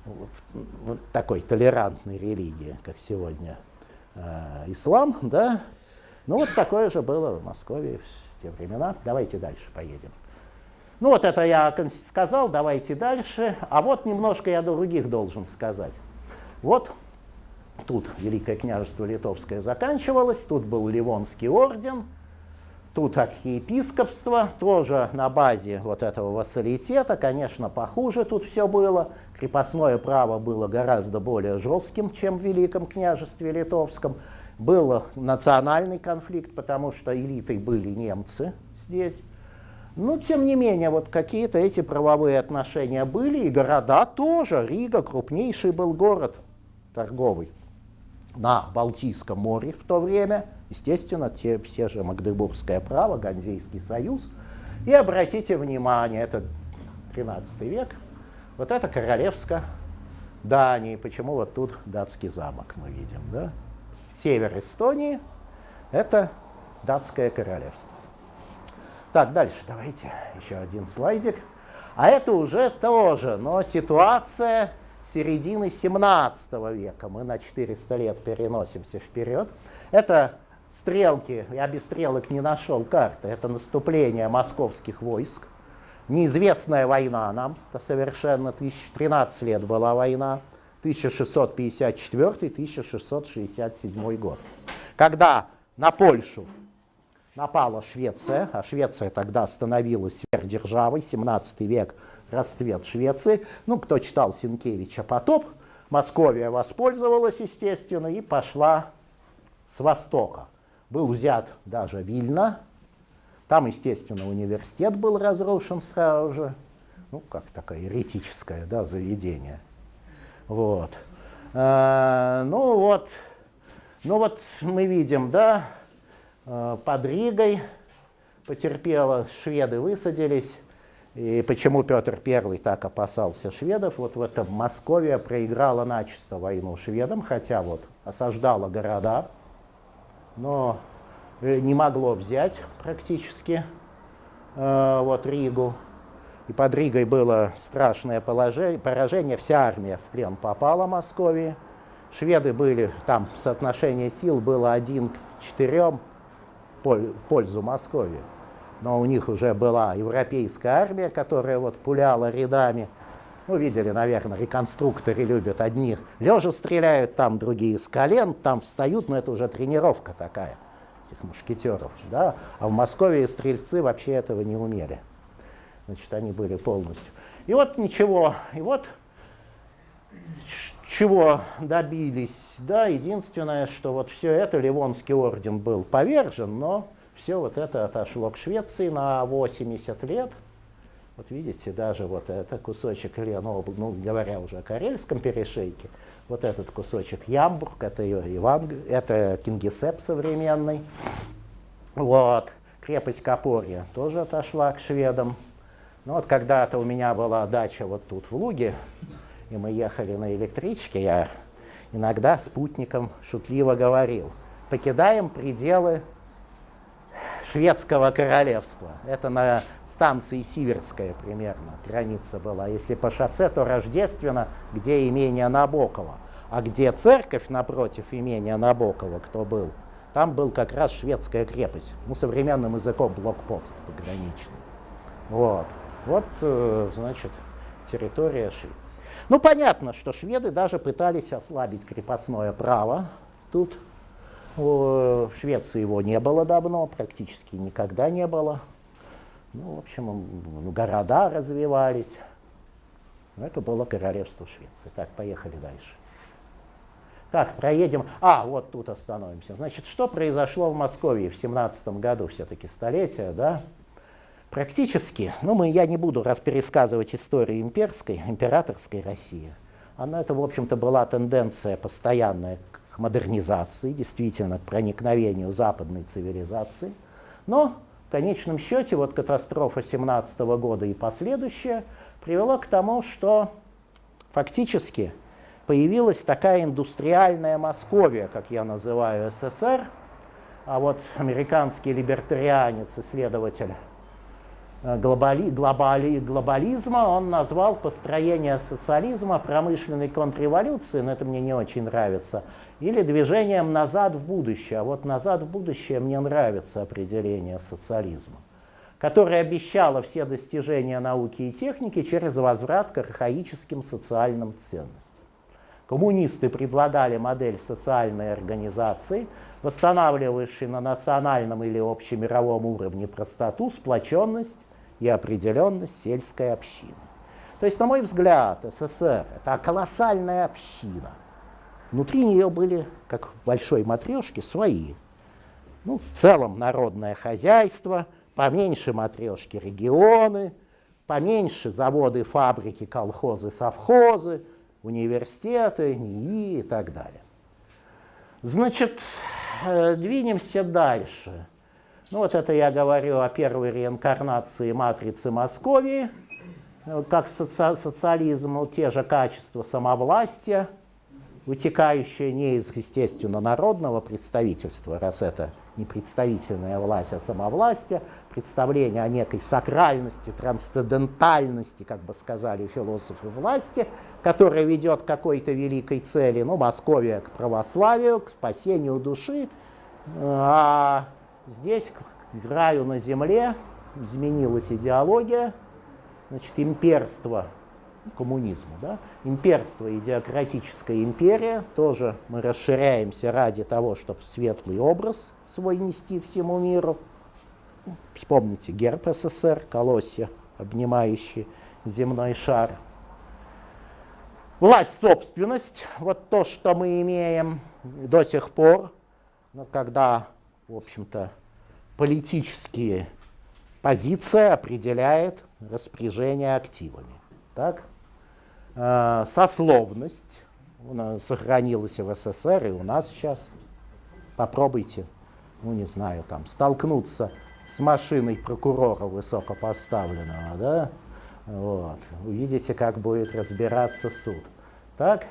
Вот такой толерантной религии, как сегодня э, ислам, да. Ну вот такое же было в Москве в те времена. Давайте дальше поедем. Ну вот это я сказал, давайте дальше. А вот немножко я других должен сказать. Вот тут Великое княжество Литовское заканчивалось, тут был Ливонский орден, Тут архиепископство, тоже на базе вот этого вассалитета, конечно, похуже тут все было. Крепостное право было гораздо более жестким, чем в Великом княжестве Литовском. Был национальный конфликт, потому что элитой были немцы здесь. Но, тем не менее, вот какие-то эти правовые отношения были, и города тоже. Рига крупнейший был город торговый на Балтийском море в то время – Естественно, те, все же Магдебургское право, Ганзейский союз. И обратите внимание, это 13 век, вот это королевская Дании. Почему вот тут датский замок мы видим, да? Север Эстонии – это датское королевство. Так, дальше давайте еще один слайдик. А это уже тоже, но ситуация середины 17 века. Мы на 400 лет переносимся вперед. Это стрелки, я без стрелок не нашел карты, это наступление московских войск. Неизвестная война нам, совершенно 1013 лет была война, 1654-1667 год. Когда на Польшу напала Швеция, а Швеция тогда становилась сверхдержавой, 17 век, расцвет Швеции. Ну, кто читал Сенкевича «Потоп», Московия воспользовалась, естественно, и пошла с востока. Был взят даже Вильна, там, естественно, университет был разрушен сразу же, ну, как такое еретическое да, заведение. Вот. А, ну вот, ну вот мы видим, да, под Ригой потерпела, шведы высадились, и почему Петр I так опасался шведов? Вот в этом Московия проиграла начисто войну шведам, хотя вот осаждала города, но э, не могло взять практически э, вот Ригу. И под Ригой было страшное положение, поражение, вся армия в плен попала Московии. Шведы были, там соотношение сил было один к четырем в пользу Московии но у них уже была европейская армия, которая вот пуляла рядами. Ну, видели, наверное, реконструкторы любят. Одни лежа стреляют, там другие с колен, там встают, но это уже тренировка такая этих мушкетеров. Да? А в Москве стрельцы вообще этого не умели. Значит, они были полностью. И вот ничего, и вот чего добились, да, единственное, что вот все это, Ливонский орден был повержен, но все вот это отошло к Швеции на 80 лет. Вот видите, даже вот это кусочек Лена, ну, говоря уже о Карельском перешейке, вот этот кусочек Ямбург, это Иван, это Кингисепп современный. Вот. Крепость Капорья тоже отошла к шведам. Ну вот когда-то у меня была дача вот тут в Луге, и мы ехали на электричке, я иногда спутником шутливо говорил, покидаем пределы шведского королевства. Это на станции Сиверская примерно граница была. Если по шоссе, то Рождественно, где имение Набокова. А где церковь напротив имения Набокова, кто был, там был как раз шведская крепость. Ну, современным языком блокпост пограничный. Вот. Вот, э, значит, территория Швеции. Ну, понятно, что шведы даже пытались ослабить крепостное право тут, в Швеции его не было давно, практически никогда не было. Ну, в общем, города развивались. Это было королевство Швеции. Так, поехали дальше. Так, проедем. А, вот тут остановимся. Значит, что произошло в Москве в 17 году, все-таки столетие, да? Практически, ну, мы, я не буду раз пересказывать историю имперской, императорской России. Она, это, в общем-то, была тенденция постоянная к модернизации, действительно, к проникновению западной цивилизации. Но в конечном счете вот катастрофа 17 года и последующая привела к тому, что фактически появилась такая индустриальная Московия, как я называю СССР, а вот американский либертарианец, исследователь глобали, глобали, глобализма, он назвал построение социализма промышленной контрреволюцией, но это мне не очень нравится, или движением назад в будущее. А вот назад в будущее мне нравится определение социализма, которое обещало все достижения науки и техники через возврат к архаическим социальным ценностям. Коммунисты предлагали модель социальной организации, восстанавливающей на национальном или общемировом уровне простоту, сплоченность и определенность сельской общины. То есть, на мой взгляд, СССР – это колоссальная община. Внутри нее были, как в большой матрешке, свои. Ну, в целом народное хозяйство, поменьше матрешки регионы, поменьше заводы, фабрики, колхозы, совхозы, университеты, НИИ и так далее. Значит, э, двинемся дальше. Ну вот это я говорю о первой реинкарнации матрицы Московии, как соци социализм, ну, те же качества самовластия, вытекающая не из, естественно, народного представительства, раз это не представительная власть, а самовластие, представление о некой сакральности, трансцендентальности, как бы сказали философы власти, которая ведет к какой-то великой цели, ну, Московия к православию, к спасению души, а здесь к раю на земле изменилась идеология, значит, имперство коммунизму. Да? Имперство, идеократическая империя, тоже мы расширяемся ради того, чтобы светлый образ свой нести всему миру. Вспомните герб СССР, колосья, обнимающие земной шар. Власть, собственность, вот то, что мы имеем до сих пор, когда, в общем-то, политические позиции определяет распоряжение активами. Так? Э, сословность сохранилась в СССР и у нас сейчас. Попробуйте, ну не знаю, там столкнуться с машиной прокурора высокопоставленного, да, вот, увидите, как будет разбираться суд. Так?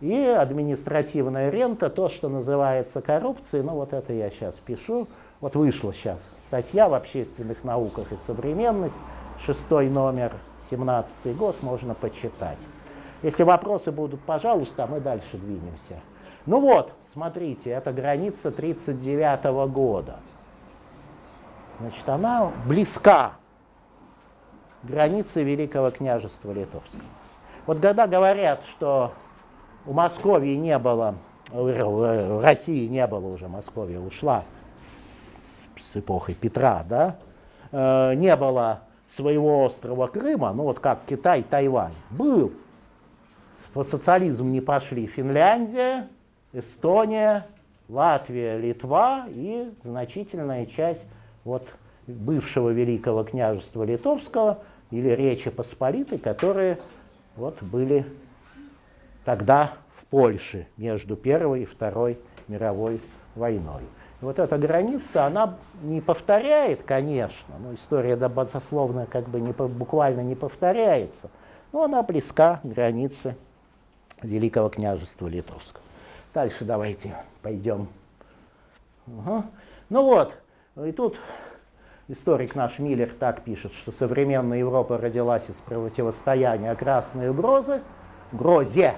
И административная рента, то, что называется коррупцией, ну вот это я сейчас пишу, вот вышла сейчас статья в общественных науках и современность, шестой номер, 17 год, можно почитать. Если вопросы будут, пожалуйста, мы дальше двинемся. Ну вот, смотрите, это граница 1939 -го года. Значит, она близка границе Великого княжества Литовского. Вот когда говорят, что у Московии не было, в России не было уже, Московия ушла с, с эпохой Петра, да, э, не было своего острова Крыма, ну вот как Китай, Тайвань, был. По социализму не пошли Финляндия, Эстония, Латвия, Литва и значительная часть вот бывшего Великого княжества Литовского или Речи Посполитой, которые вот были тогда в Польше между Первой и Второй мировой войной. И вот эта граница, она не повторяет, конечно, но история дословно как бы не, буквально не повторяется, но она близка к границе Великого княжества Литовского. Дальше давайте пойдем. Угу. Ну вот, и тут историк наш Миллер так пишет, что современная Европа родилась из противостояния красной угрозы, грозе,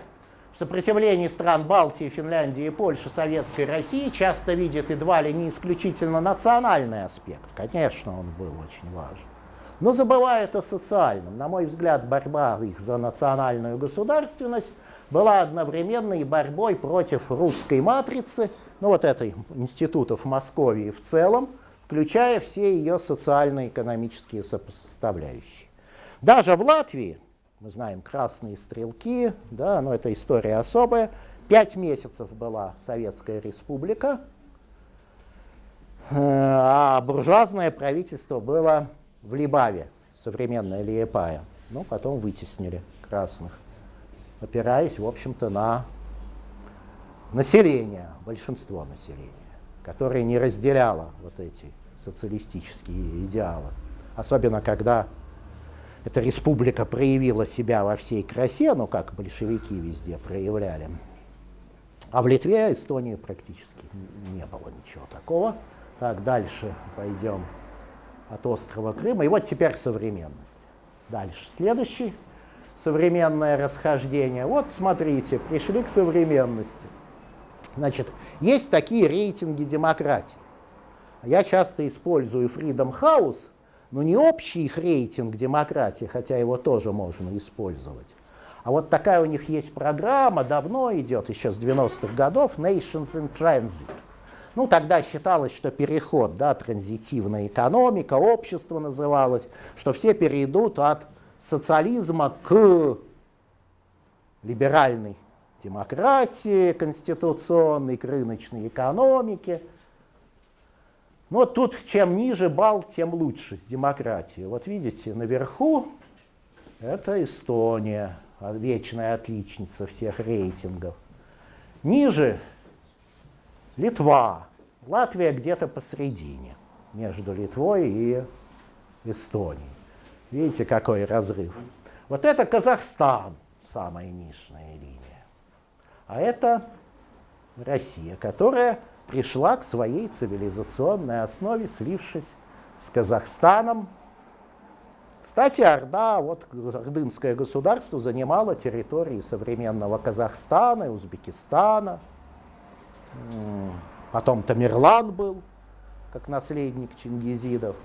в сопротивлении стран Балтии, Финляндии и Польши советской России часто видит едва ли не исключительно национальный аспект. Конечно, он был очень важен. Но забывает о социальном. На мой взгляд, борьба их за национальную государственность была одновременно и борьбой против русской матрицы, ну вот этой институтов Московии в целом, включая все ее социально-экономические составляющие. Даже в Латвии мы знаем красные стрелки, да, но это история особая. Пять месяцев была Советская Республика, э, а буржуазное правительство было в Либаве, современная Лиепая. Ну, потом вытеснили красных, опираясь, в общем-то, на население, большинство населения, которое не разделяло вот эти социалистические идеалы. Особенно, когда эта республика проявила себя во всей красе, ну как большевики везде проявляли. А в Литве, Эстонии практически не было ничего такого. Так, дальше пойдем от острова Крыма. И вот теперь современность. Дальше. Следующий. Современное расхождение. Вот смотрите, пришли к современности. Значит, есть такие рейтинги демократии. Я часто использую Freedom House – но не общий их рейтинг демократии, хотя его тоже можно использовать. А вот такая у них есть программа, давно идет, еще с 90-х годов, Nations in Transit. Ну, тогда считалось, что переход, да, транзитивная экономика, общество называлось, что все перейдут от социализма к либеральной демократии конституционной, к рыночной экономике – но тут чем ниже балл, тем лучше с демократией. Вот видите, наверху это Эстония, вечная отличница всех рейтингов. Ниже Литва. Латвия где-то посередине, между Литвой и Эстонией. Видите, какой разрыв. Вот это Казахстан, самая нижняя линия. А это Россия, которая пришла к своей цивилизационной основе, слившись с Казахстаном. Кстати, Орда, вот ордынское государство занимало территории современного Казахстана и Узбекистана. Потом Тамерлан был, как наследник Чингизидов,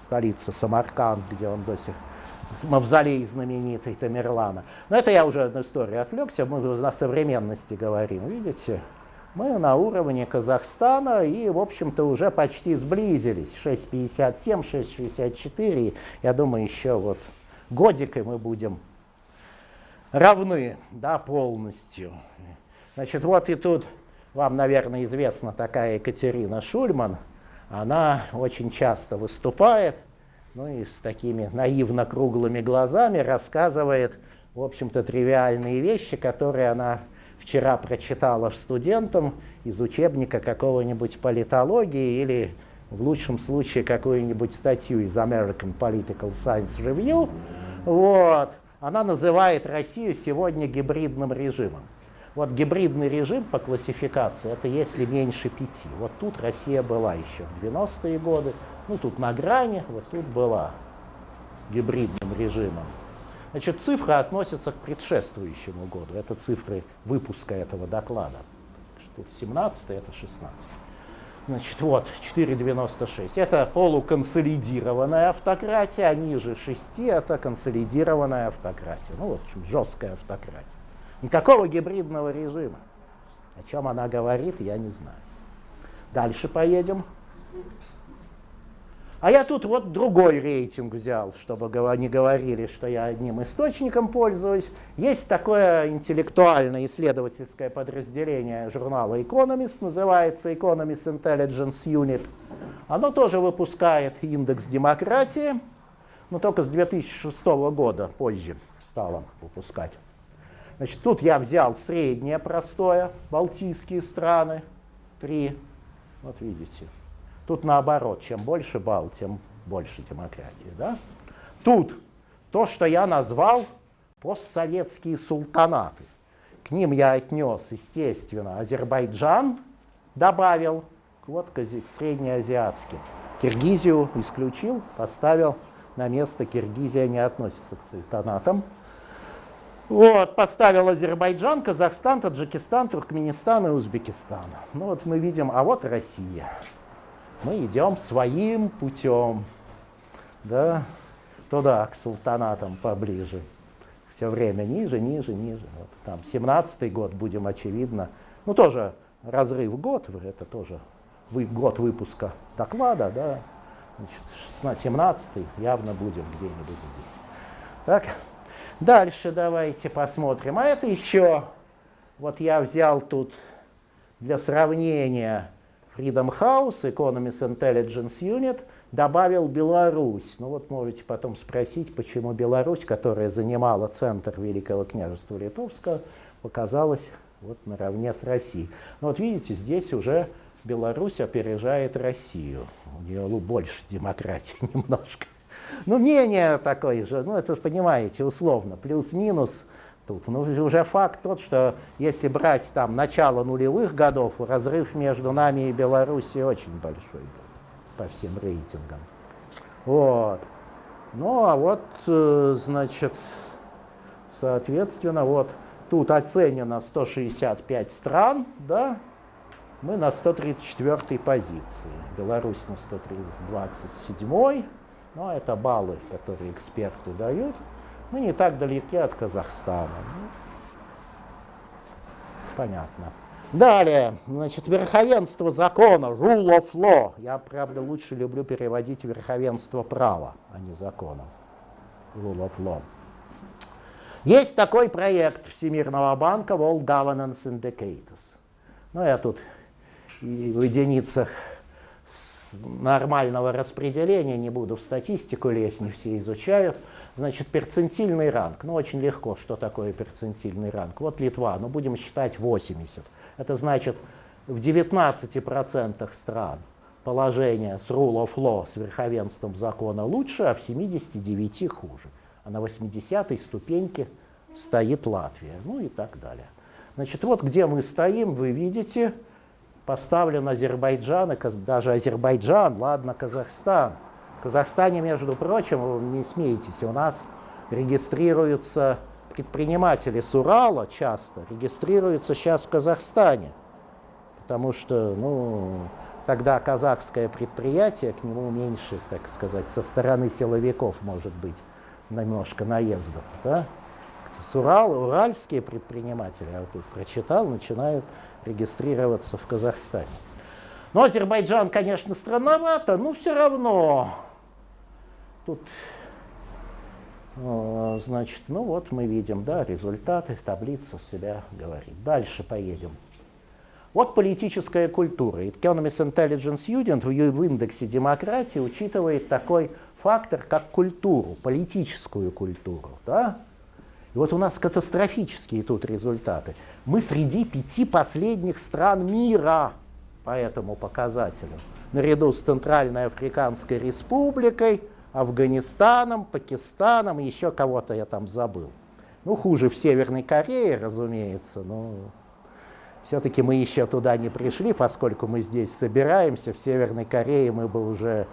столица Самарканд, где он до сих мавзолей знаменитый Тамерлана. Но это я уже одну историю отвлекся, мы на современности говорим, видите? Мы на уровне Казахстана и, в общем-то, уже почти сблизились. 6,57, 6,64. Я думаю, еще вот годик, и мы будем равны да, полностью. Значит, вот и тут вам, наверное, известна такая Екатерина Шульман. Она очень часто выступает, ну и с такими наивно-круглыми глазами рассказывает, в общем-то, тривиальные вещи, которые она вчера прочитала студентам из учебника какого-нибудь политологии или в лучшем случае какую-нибудь статью из American Political Science Review. Вот. Она называет Россию сегодня гибридным режимом. Вот гибридный режим по классификации, это если меньше пяти. Вот тут Россия была еще в 90-е годы, ну тут на грани, вот тут была гибридным режимом. Значит, цифры относятся к предшествующему году. Это цифры выпуска этого доклада. Тут 17, это 16. Значит, вот, 4,96. Это полуконсолидированная автократия, а ниже 6 это консолидированная автократия. Ну, в общем, жесткая автократия. Никакого гибридного режима. О чем она говорит, я не знаю. Дальше поедем. А я тут вот другой рейтинг взял, чтобы не говорили, что я одним источником пользуюсь. Есть такое интеллектуальное исследовательское подразделение журнала Economist, называется Economist Intelligence Unit. Оно тоже выпускает индекс демократии, но только с 2006 года позже стало выпускать. Значит, тут я взял среднее простое, балтийские страны, три, вот видите, Тут наоборот, чем больше балл, тем больше демократии. Да? Тут то, что я назвал постсоветские султанаты. К ним я отнес, естественно, Азербайджан, добавил, вот к среднеазиатским. Киргизию исключил, поставил на место Киргизия не относится к султанатам. Вот, поставил Азербайджан, Казахстан, Таджикистан, Туркменистан и Узбекистан. Ну вот мы видим, а вот Россия мы идем своим путем, да, туда, к султанатам поближе. Все время ниже, ниже, ниже. Вот там 17-й год будем, очевидно, ну тоже разрыв год, это тоже вы, год выпуска доклада, да, значит, 17-й явно будем где-нибудь здесь. Так, дальше давайте посмотрим. А это еще, вот я взял тут для сравнения Freedom House, Economist Intelligence Unit, добавил Беларусь. Ну вот можете потом спросить, почему Беларусь, которая занимала центр Великого княжества Литовского, показалась вот наравне с Россией. Но вот видите, здесь уже Беларусь опережает Россию. У нее больше демократии *laughs* немножко. Ну, мнение такое же, ну, это же понимаете, условно, плюс-минус тут. Ну, уже факт тот, что если брать там начало нулевых годов, разрыв между нами и Белоруссией очень большой был по всем рейтингам. Вот. Ну, а вот, э, значит, соответственно, вот тут оценено 165 стран, да, мы на 134 позиции. Беларусь на 127, ну, это баллы, которые эксперты дают. Мы не так далеки от Казахстана. Ну, понятно. Далее, значит, верховенство закона, rule of law. Я, правда, лучше люблю переводить верховенство права, а не закона. Rule of law. Есть такой проект Всемирного банка World Governance Indicators. Ну, я тут и в единицах нормального распределения не буду в статистику лезть, не все изучают. Значит, перцентильный ранг. Ну, очень легко, что такое перцентильный ранг. Вот Литва, ну, будем считать 80. Это значит, в 19% стран положение с rule of law, с верховенством закона лучше, а в 79 хуже. А на 80-й ступеньке стоит Латвия, ну и так далее. Значит, вот где мы стоим, вы видите, поставлен Азербайджан, и даже Азербайджан, ладно, Казахстан. Казахстане, между прочим, не смеетесь, у нас регистрируются предприниматели с Урала часто, регистрируются сейчас в Казахстане, потому что, ну, тогда казахское предприятие, к нему меньше, так сказать, со стороны силовиков может быть немножко наездов. Да? С Урал, уральские предприниматели, я вот тут прочитал, начинают регистрироваться в Казахстане. Но Азербайджан, конечно, странновато, но все равно тут, значит, ну вот мы видим, да, результаты, таблица себя говорит. Дальше поедем. Вот политическая культура. Economist Intelligence Unit в индексе демократии учитывает такой фактор, как культуру, политическую культуру. Да? И вот у нас катастрофические тут результаты. Мы среди пяти последних стран мира по этому показателю. Наряду с Центральной Африканской Республикой, Афганистаном, Пакистаном, еще кого-то я там забыл. Ну, хуже в Северной Корее, разумеется, но все-таки мы еще туда не пришли, поскольку мы здесь собираемся. В Северной Корее мы бы уже,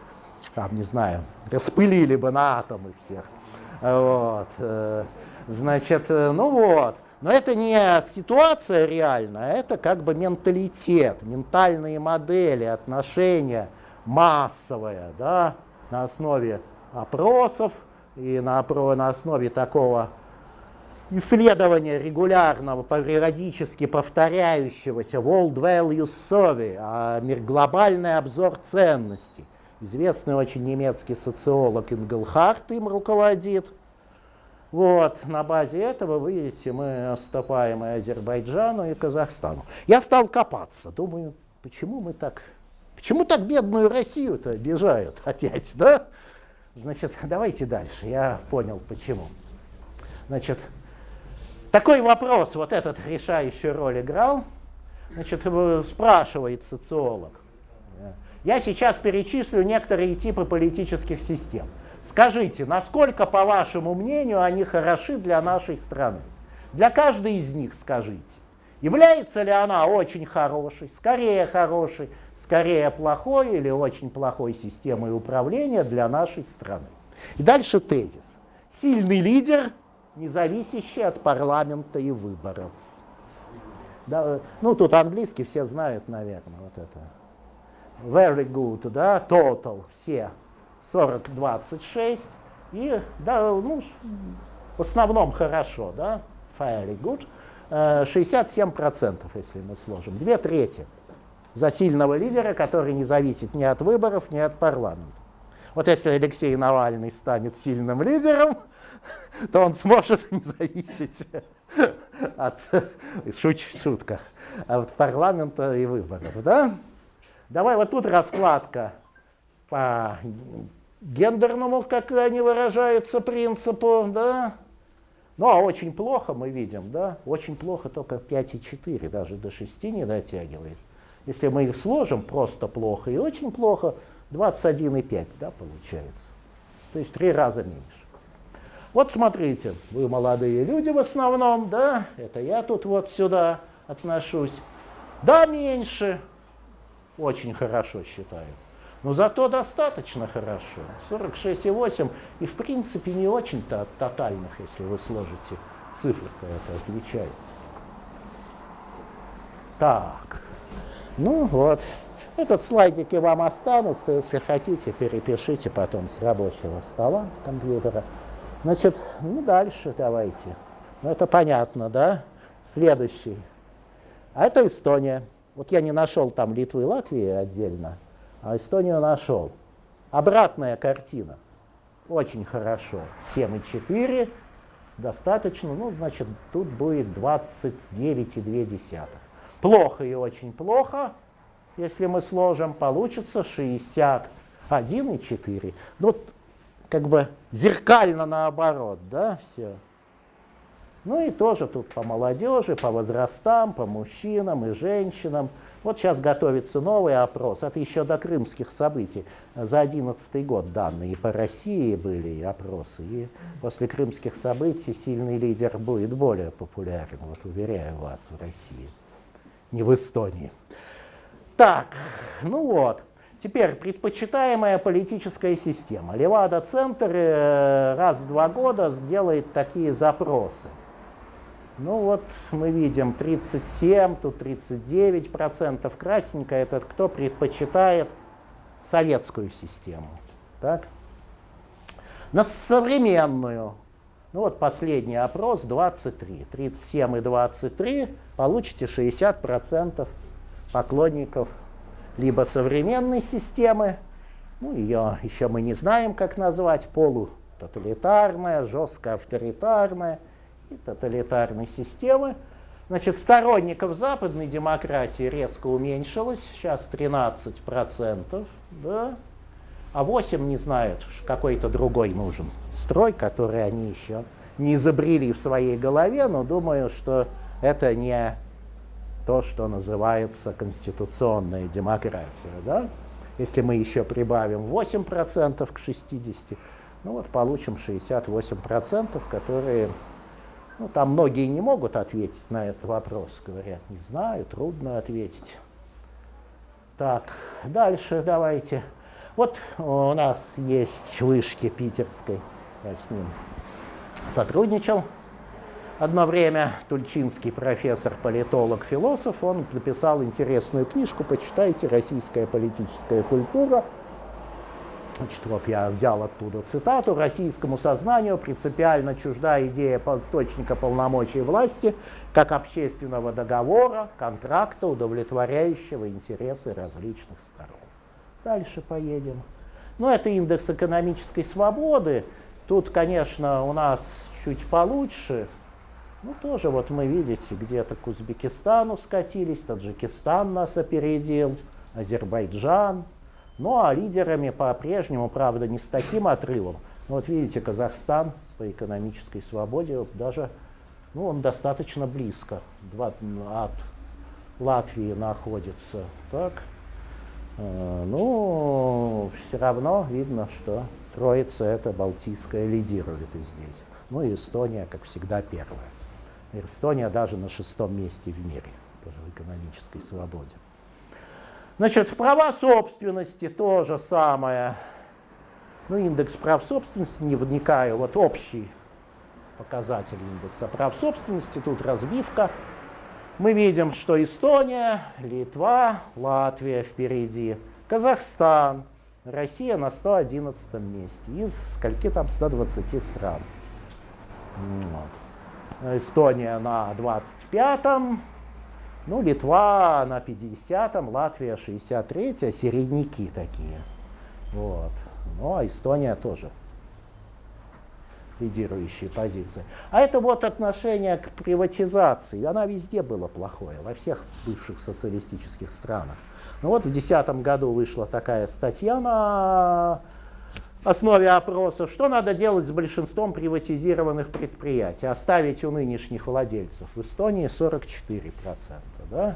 там, не знаю, распылили бы на атомы всех. Вот. Э, значит, э, ну вот. Но это не ситуация реальная, это как бы менталитет, ментальные модели, отношения массовые, да, на основе опросов и на, на основе такого исследования регулярного, периодически повторяющегося World Values Survey, а глобальный обзор ценностей. Известный очень немецкий социолог Ингелхарт им руководит. Вот, на базе этого, вы видите, мы отступаем и Азербайджану, и Казахстану. Я стал копаться, думаю, почему мы так, почему так бедную Россию-то обижают опять, да? Значит, *laughs* давайте дальше, я понял почему. Значит, такой вопрос, вот этот решающую роль играл, значит, спрашивает социолог. Я сейчас перечислю некоторые типы политических систем. Скажите, насколько, по вашему мнению, они хороши для нашей страны? Для каждой из них скажите. Является ли она очень хорошей, скорее хорошей, скорее плохой или очень плохой системой управления для нашей страны? И дальше тезис. Сильный лидер независящий от парламента и выборов. Да, ну, тут английский все знают, наверное, вот это. Very good, да, total, все 40, 26. И, да, ну, в основном хорошо, да, very good. 67%, э, если мы сложим, две трети за сильного лидера, который не зависит ни от выборов, ни от парламента. Вот если Алексей Навальный станет сильным лидером, *laughs* то он сможет *laughs* не зависеть от, шут, шутка, от парламента и выборов. Да? Давай вот тут раскладка по гендерному, как они выражаются, принципу. Да? Ну, а очень плохо мы видим, да, очень плохо только 5,4, даже до 6 не дотягивает. Если мы их сложим, просто плохо и очень плохо, 21,5, да, получается. То есть три раза меньше. Вот смотрите, вы молодые люди в основном, да, это я тут вот сюда отношусь. Да, меньше, очень хорошо считаю. Но зато достаточно хорошо. 46,8 и в принципе не очень-то от тотальных, если вы сложите цифры-то это отличается. Так, ну вот. Этот слайдики вам останутся, если хотите, перепишите потом с рабочего стола компьютера. Значит, ну дальше давайте. Ну это понятно, да? Следующий. А это Эстония. Вот я не нашел там Литвы и Латвии отдельно, а Эстонию нашел. Обратная картина. Очень хорошо. 7,4 достаточно, ну, значит, тут будет 29,2. Плохо и очень плохо. Если мы сложим, получится 61,4. Ну, как бы зеркально наоборот, да, все. Ну и тоже тут по молодежи, по возрастам, по мужчинам и женщинам. Вот сейчас готовится новый опрос, это еще до крымских событий. За 2011 год данные и по России были опросы, и после крымских событий сильный лидер будет более популярен, вот уверяю вас, в России, не в Эстонии. Так, ну вот. Теперь предпочитаемая политическая система. Левада-центр э, раз в два года делает такие запросы. Ну вот мы видим 37, тут 39 процентов. Красненько этот кто предпочитает советскую систему. Так? На современную. Ну вот последний опрос 23. 37 и 23 получите 60 процентов поклонников либо современной системы, ну ее еще мы не знаем, как назвать, полутоталитарная, жестко авторитарная – и тоталитарной системы. Значит, сторонников западной демократии резко уменьшилось, сейчас 13%, да, а 8 не знают, какой-то другой нужен строй, который они еще не изобрели в своей голове, но думаю, что это не то, что называется конституционная демократия. Да? Если мы еще прибавим 8% к 60%, ну вот получим 68%, которые ну, там многие не могут ответить на этот вопрос, говорят, не знаю, трудно ответить. Так, дальше давайте. Вот у нас есть вышки питерской, я с ним сотрудничал. Одно время Тульчинский профессор, политолог, философ, он написал интересную книжку, почитайте «Российская политическая культура», Значит, вот я взял оттуда цитату. «Российскому сознанию принципиально чужда идея источника полномочий власти как общественного договора, контракта, удовлетворяющего интересы различных сторон». Дальше поедем. Ну, это индекс экономической свободы. Тут, конечно, у нас чуть получше. Ну, тоже вот мы, видите, где-то к Узбекистану скатились, Таджикистан нас опередил, Азербайджан, ну а лидерами по-прежнему, правда, не с таким отрывом. Но вот видите, Казахстан по экономической свободе даже, ну, он достаточно близко от Латвии находится. Так, э, ну, все равно видно, что Троица это Балтийская лидирует и здесь. Ну и Эстония, как всегда, первая. Эстония даже на шестом месте в мире по экономической свободе. Значит, права собственности то же самое. Ну, индекс прав собственности, не вникаю, вот общий показатель индекса прав собственности, тут разбивка. Мы видим, что Эстония, Литва, Латвия впереди, Казахстан, Россия на 111 месте из скольки там 120 стран. Вот. Эстония на 25-м, ну, Литва на 50-м, Латвия 63-я, середняки такие. Вот. Ну, а Эстония тоже лидирующие позиции. А это вот отношение к приватизации. Она везде была плохое, во всех бывших социалистических странах. Ну вот в 2010 году вышла такая статья на основе опроса, что надо делать с большинством приватизированных предприятий, оставить у нынешних владельцев. В Эстонии 44%, да?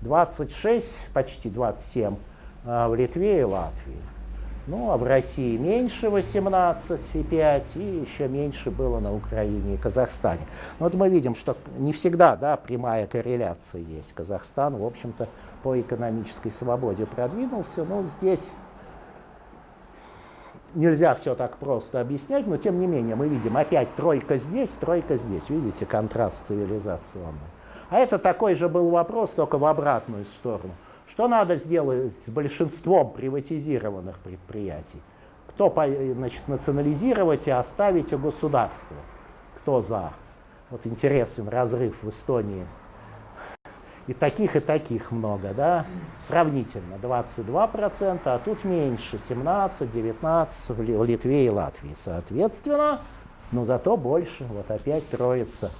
26, почти 27 а в Литве и Латвии. Ну, а в России меньше 18,5 и еще меньше было на Украине и Казахстане. Ну, вот мы видим, что не всегда да, прямая корреляция есть. Казахстан, в общем-то, по экономической свободе продвинулся, но здесь нельзя все так просто объяснять, но тем не менее мы видим опять тройка здесь, тройка здесь. Видите, контраст цивилизационный. А это такой же был вопрос, только в обратную сторону. Что надо сделать с большинством приватизированных предприятий? Кто значит, национализировать и оставить у государства? Кто за? Вот интересен разрыв в Эстонии. И таких, и таких много, да, сравнительно, 22%, а тут меньше, 17, 19 в Литве и Латвии, соответственно, но зато больше, вот опять троица,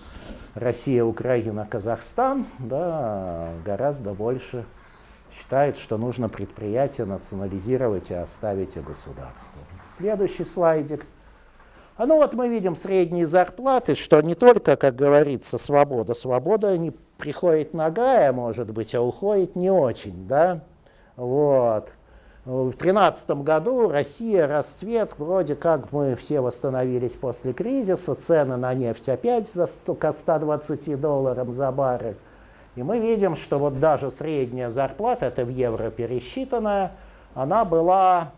Россия, Украина, Казахстан, да, гораздо больше считает, что нужно предприятие национализировать и оставить и государство. Следующий слайдик. А ну вот мы видим средние зарплаты, что не только, как говорится, свобода. Свобода не приходит нагая, может быть, а уходит не очень, да? Вот. В 2013 году Россия, расцвет, вроде как мы все восстановились после кризиса, цены на нефть опять за 100, к 120 долларам за баррель. И мы видим, что вот даже средняя зарплата, это в евро пересчитанная, она была,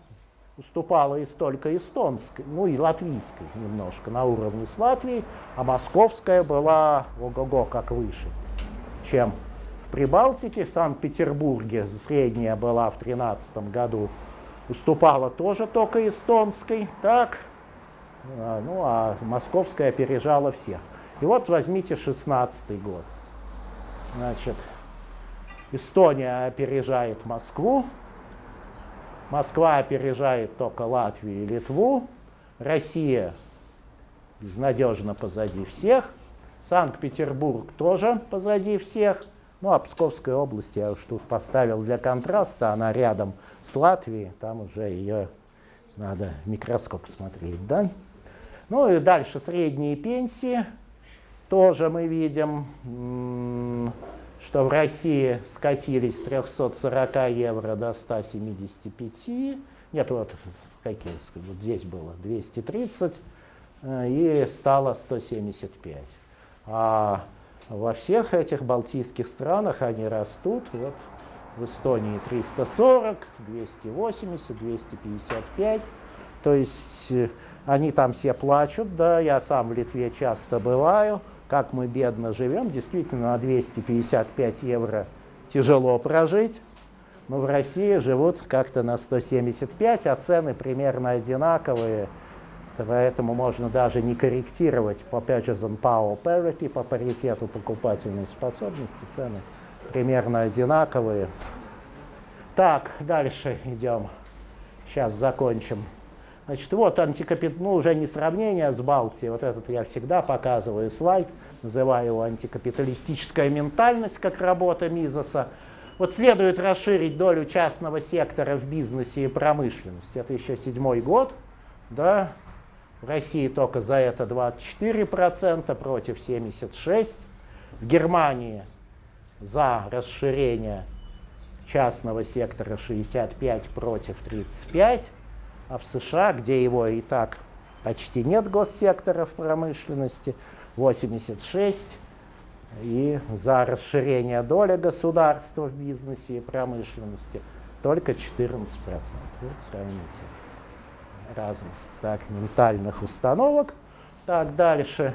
уступала и столько эстонской, ну и латвийской немножко, на уровне с Латвией, а московская была ого-го как выше, чем в Прибалтике, в Санкт-Петербурге средняя была в 2013 году, уступала тоже только эстонской, так, а, ну а московская опережала всех. И вот возьмите 16 год. Значит, Эстония опережает Москву, Москва опережает только Латвию и Литву, Россия безнадежно позади всех, Санкт-Петербург тоже позади всех, ну а Псковская область я уж тут поставил для контраста, она рядом с Латвией, там уже ее надо в микроскоп смотреть, да? Ну и дальше средние пенсии, тоже мы видим, что в России скатились с 340 евро до 175. Нет, вот какие, вот здесь было 230 э, и стало 175. А во всех этих балтийских странах они растут. Вот в Эстонии 340, 280, 255. То есть э, они там все плачут, да, я сам в Литве часто бываю, как мы бедно живем, действительно на 255 евро тяжело прожить, но в России живут как-то на 175, а цены примерно одинаковые, поэтому можно даже не корректировать по Purchasing Power Parity, по паритету покупательной способности, цены примерно одинаковые. Так, дальше идем. Сейчас закончим. Значит, вот антикапит... ну, уже не сравнение с Балтией, вот этот я всегда показываю слайд, называю его антикапиталистическая ментальность, как работа Мизоса. Вот следует расширить долю частного сектора в бизнесе и промышленности. Это еще седьмой год, да, в России только за это 24% против 76%. В Германии за расширение частного сектора 65 против 35. А в США, где его и так почти нет госсектора в промышленности, 86, и за расширение доли государства в бизнесе и промышленности только 14%. Вот сравните разность так, ментальных установок. Так, дальше.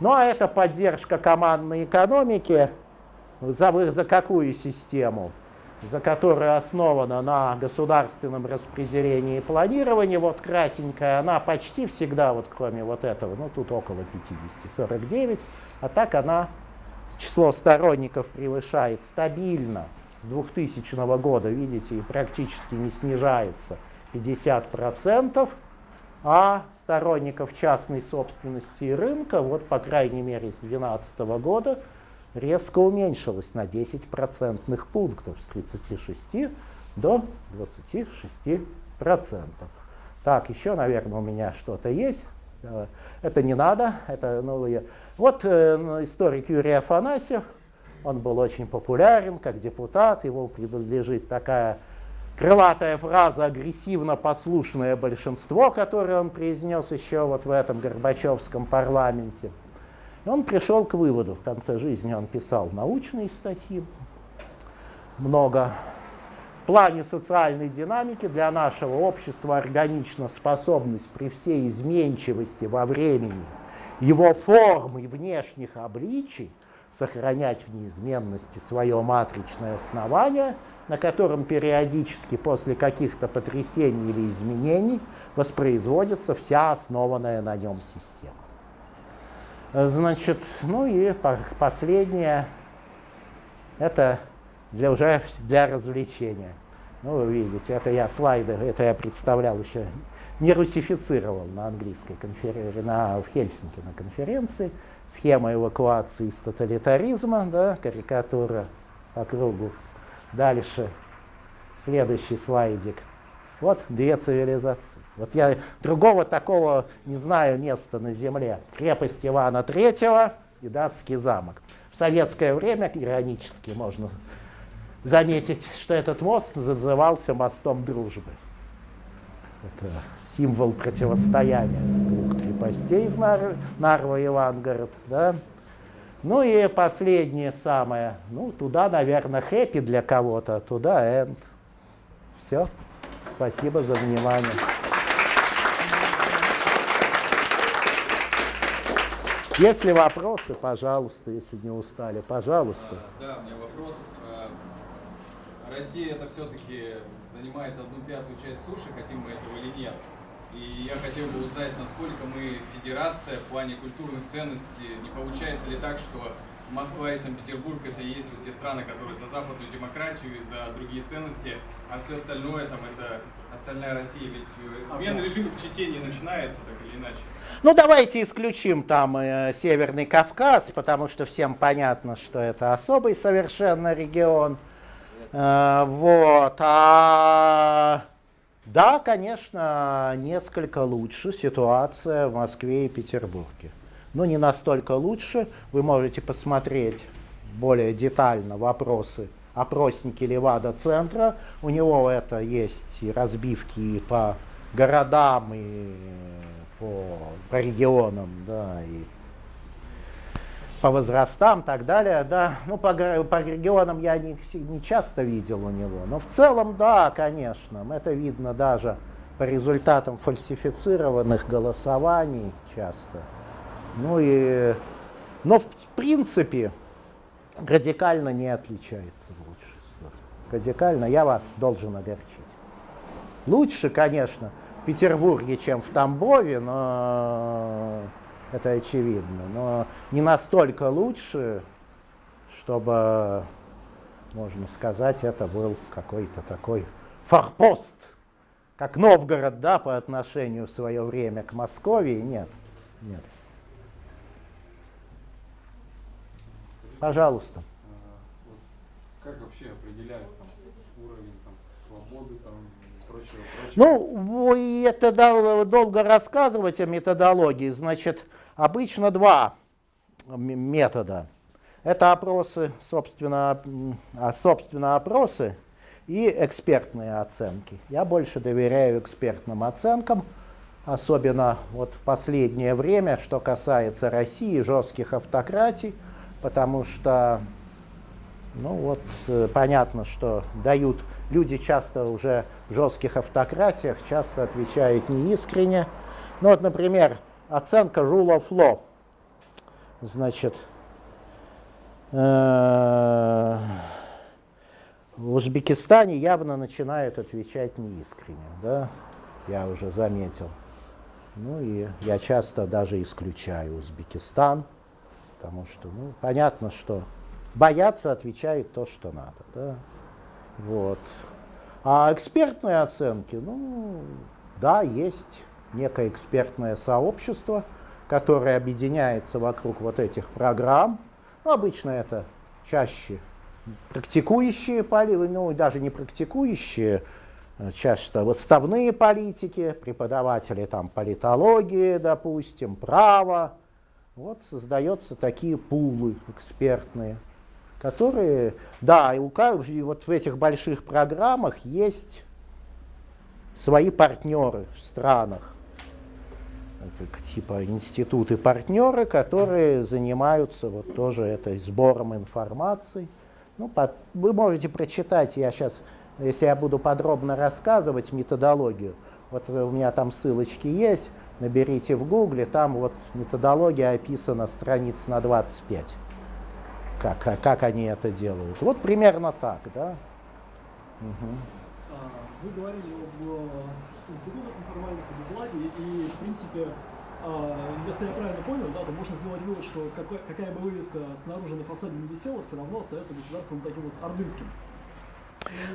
Ну а это поддержка командной экономики. За, за какую систему? За которая основана на государственном распределении и планировании, вот красненькая, она почти всегда, вот кроме вот этого, ну тут около 50, 49, а так она число сторонников превышает стабильно. С 2000 года, видите, и практически не снижается 50%, а сторонников частной собственности и рынка, вот по крайней мере с 2012 года, резко уменьшилась на 10 процентных пунктов с 36 до 26 процентов. Так, еще, наверное, у меня что-то есть. Э, это не надо. Это, я... Вот э, историк Юрий Афанасьев, он был очень популярен как депутат, его принадлежит такая крылатая фраза «агрессивно-послушное большинство», которую он произнес еще вот в этом Горбачевском парламенте. И он пришел к выводу, в конце жизни он писал научные статьи, много. В плане социальной динамики для нашего общества органична способность при всей изменчивости во времени его форм и внешних обличий сохранять в неизменности свое матричное основание, на котором периодически после каких-то потрясений или изменений воспроизводится вся основанная на нем система. Значит, ну и последнее, это для, уже для развлечения. Ну, вы видите, это я слайды, это я представлял еще, не русифицировал на английской конференции, на, в Хельсинки на конференции. Схема эвакуации из тоталитаризма, да, карикатура по кругу. Дальше, следующий слайдик. Вот две цивилизации. Вот я другого такого не знаю места на земле. Крепость Ивана Третьего и датский замок. В советское время, иронически можно заметить, что этот мост назывался мостом дружбы. Это символ противостояния двух крепостей в Нар Нарва и Ивангород. Да? Ну и последнее самое, ну туда, наверное, хэппи для кого-то, туда энд. Все. Спасибо за внимание. Если вопросы, пожалуйста, если не устали, пожалуйста. А, да, у меня вопрос. А, Россия это все-таки занимает одну пятую часть суши, хотим мы этого или нет. И я хотел бы узнать, насколько мы федерация в плане культурных ценностей. Не получается ли так, что Москва и Санкт-Петербург это и есть вот те страны, которые за западную демократию и за другие ценности, а все остальное там это остальная Россия. Ведь э, смена режима в Чите не начинается так или иначе. Ну давайте исключим там э, Северный Кавказ, потому что всем понятно, что это особый совершенно регион. Э, вот. А да, конечно, несколько лучше ситуация в Москве и Петербурге. Но не настолько лучше. Вы можете посмотреть более детально вопросы опросники Левада-центра. У него это есть и разбивки и по городам, и по, по регионам, да, и по возрастам и так далее, да. Ну, по, по регионам я не, не часто видел у него, но в целом, да, конечно, это видно даже по результатам фальсифицированных голосований часто. Ну и, но в принципе радикально не отличается в лучшую сторону. Радикально я вас должен огорчить. Лучше, конечно, в Петербурге, чем в Тамбове, но это очевидно. Но не настолько лучше, чтобы, можно сказать, это был какой-то такой форпост, как Новгород, да, по отношению в свое время к Москве. Нет, нет. Пожалуйста. Как вообще определяют там, уровень там, свободы там, и прочего, прочего? Ну, это долго рассказывать о методологии. Значит, Обычно два метода. Это опросы, собственно, а, собственно опросы и экспертные оценки. Я больше доверяю экспертным оценкам, особенно вот в последнее время, что касается России, жестких автократий, потому что, ну вот, э, понятно, что дают, люди часто уже в жестких автократиях часто отвечают неискренне. Ну вот, например, оценка rule of law. Значит, э, в Узбекистане явно начинают отвечать неискренне, да, я уже заметил. Ну и я часто даже исключаю Узбекистан, потому что, ну, понятно, что боятся отвечают то, что надо, да, вот. А экспертные оценки, ну, да, есть некое экспертное сообщество, которое объединяется вокруг вот этих программ. Ну, обычно это чаще практикующие, ну даже не практикующие, э, часто отставные политики, преподаватели там политологии, допустим, права. Вот создаются такие пулы экспертные, которые, да, и, у, и вот в этих больших программах есть свои партнеры в странах типа институты партнеры, которые занимаются вот тоже этой сбором информации. Ну, под, вы можете прочитать, я сейчас, если я буду подробно рассказывать методологию, вот у меня там ссылочки есть, наберите в гугле, там вот методология описана страниц на 25, как, как они это делают. Вот примерно так, да. Угу. Вы говорили об институтах неформальных обукладе, и, в принципе, а, если я правильно понял, да, то можно сделать вывод, что какая, какая бы вывеска снаружи на фасаде не висела, все равно остается государством таким вот ордынским.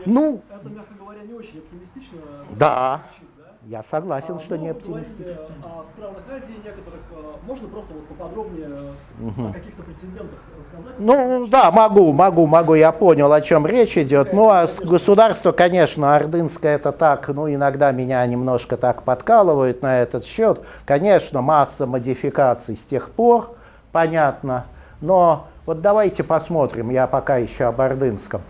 И ну, это, мягко говоря, не очень оптимистично. Да. Звучит, да? Я согласен, А, что ну, не оптимистично. о странах Азии некоторых. а, Можно просто вот поподробнее о каких-то прецедентах рассказать? Ну да, могу, могу, могу, я понял, о чем речь идет. Ну а государство, конечно, ордынское это так, ну иногда меня немножко так подкалывают на этот счет. Конечно, масса модификаций с тех пор, понятно. Но вот давайте посмотрим, я пока еще об ордынском.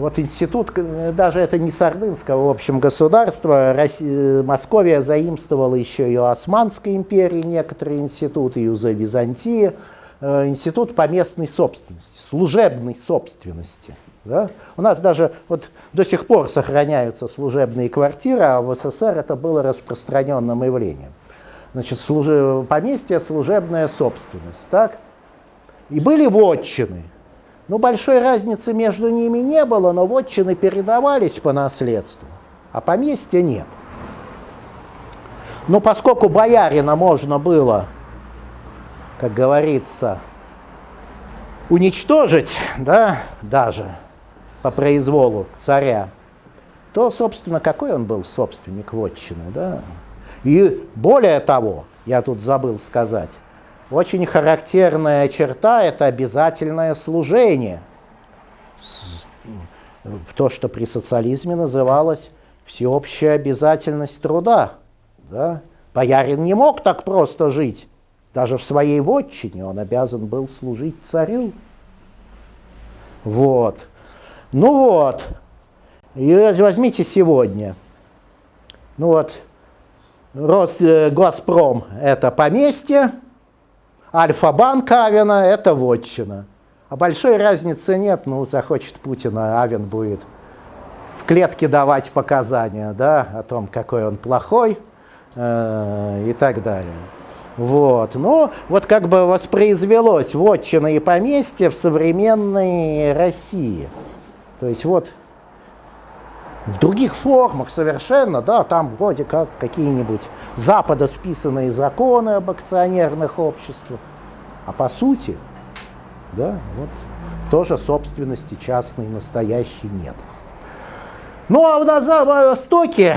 Вот институт, э, даже это не с ордынского, в общем, государства, Россия, Московия заимствовала еще и у Османской империи некоторые институты, и у Византии. Э, институт поместной собственности, служебной собственности. Да? У нас даже вот до сих пор сохраняются служебные квартиры, а в СССР это было распространенным явлением. Значит, служи- поместье – служебная собственность. Так? И были вотчины. Ну, большой разницы между ними не было, но вотчины передавались по наследству, а поместья нет. Но поскольку боярина можно было, как говорится, уничтожить, да, даже по произволу царя, то, собственно, какой он был собственник вотчины, да? И более того, я тут забыл сказать, очень характерная черта – это обязательное служение. То, что при социализме называлось всеобщая обязательность труда. Да? Боярин не мог так просто жить. Даже в своей вотчине он обязан был служить царю. Вот. Ну вот. И возьмите сегодня. Ну вот, Рос, э, Газпром – это поместье, Альфа-банк Авена – это вотчина. А большой разницы нет, ну, захочет Путин, а Авен будет в клетке давать показания, да, о том, какой он плохой э, и так далее. Вот. Ну, вот как бы воспроизвелось вотчина и поместье в современной России. То есть вот в других формах совершенно, да, там вроде как какие-нибудь Запада списанные законы об акционерных обществах, а по сути, да, вот тоже собственности частной настоящей нет. Ну а на Востоке,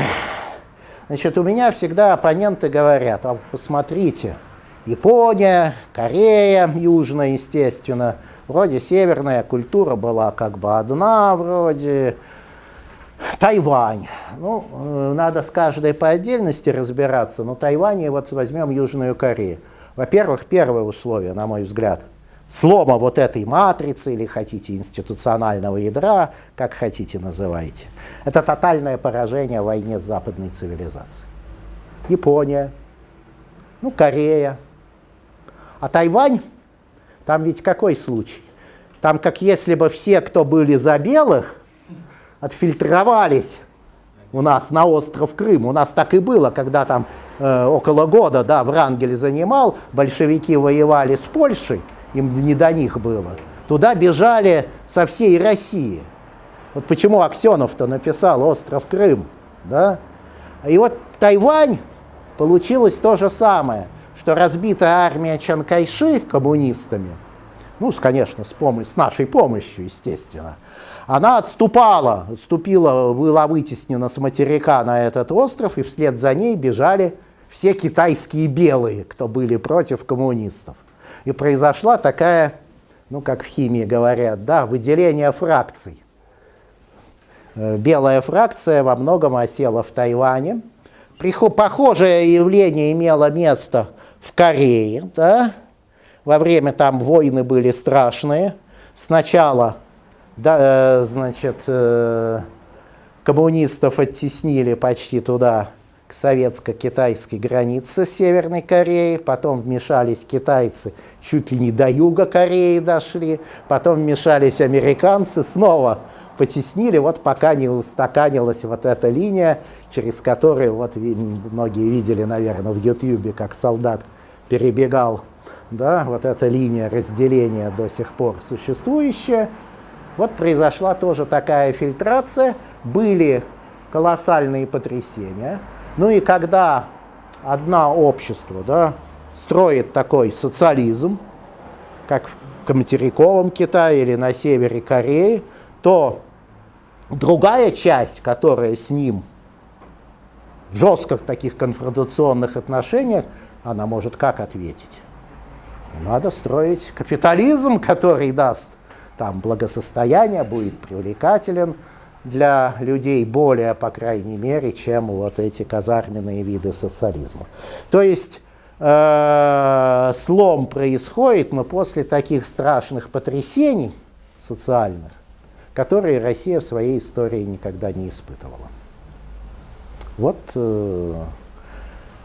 значит, у меня всегда оппоненты говорят, а посмотрите, Япония, Корея, южная, естественно, вроде северная культура была как бы одна, вроде, Тайвань. Ну, э, надо с каждой по отдельности разбираться, но Тайвань и вот возьмем Южную Корею. Во-первых, первое условие, на мой взгляд, слома вот этой матрицы, или хотите институционального ядра, как хотите называйте, это тотальное поражение в войне с западной цивилизацией. Япония, ну, Корея. А Тайвань, там ведь какой случай? Там как если бы все, кто были за белых, отфильтровались у нас на остров Крым. У нас так и было, когда там э, около года, да, Врангель занимал, большевики воевали с Польшей, им не до них было. Туда бежали со всей России. Вот почему Аксенов-то написал «Остров Крым», да? И вот Тайвань получилось то же самое, что разбитая армия Чанкайши коммунистами, ну, конечно, с, помощью, с нашей помощью, естественно, она отступала, отступила, была вытеснена с материка на этот остров, и вслед за ней бежали все китайские белые, кто были против коммунистов. И произошла такая, ну, как в химии говорят, да, выделение фракций. Э, Белая фракция во многом осела в Тайване. Похожее явление имело место в Корее, да, во время там войны были страшные. Сначала, да, э, значит, э, коммунистов оттеснили почти туда, к советско-китайской границе Северной Кореи, потом вмешались китайцы, чуть ли не до юга Кореи дошли, потом вмешались американцы, снова потеснили, вот пока не устаканилась вот эта линия, через которую, вот многие видели, наверное, в Ютьюбе, как солдат перебегал, да, вот эта линия разделения до сих пор существующая. Вот произошла тоже такая фильтрация, были колоссальные потрясения. Ну и когда одно общество да, строит такой социализм, как в материковом Китае или на севере Кореи, то другая часть, которая с ним в жестких таких конфронтационных отношениях, она может как ответить? Надо строить капитализм, который даст там благосостояние, будет привлекателен для людей более, по крайней мере, чем вот эти казарменные виды социализма. То есть э, слом происходит, но после таких страшных потрясений социальных, которые Россия в своей истории никогда не испытывала. Вот, э,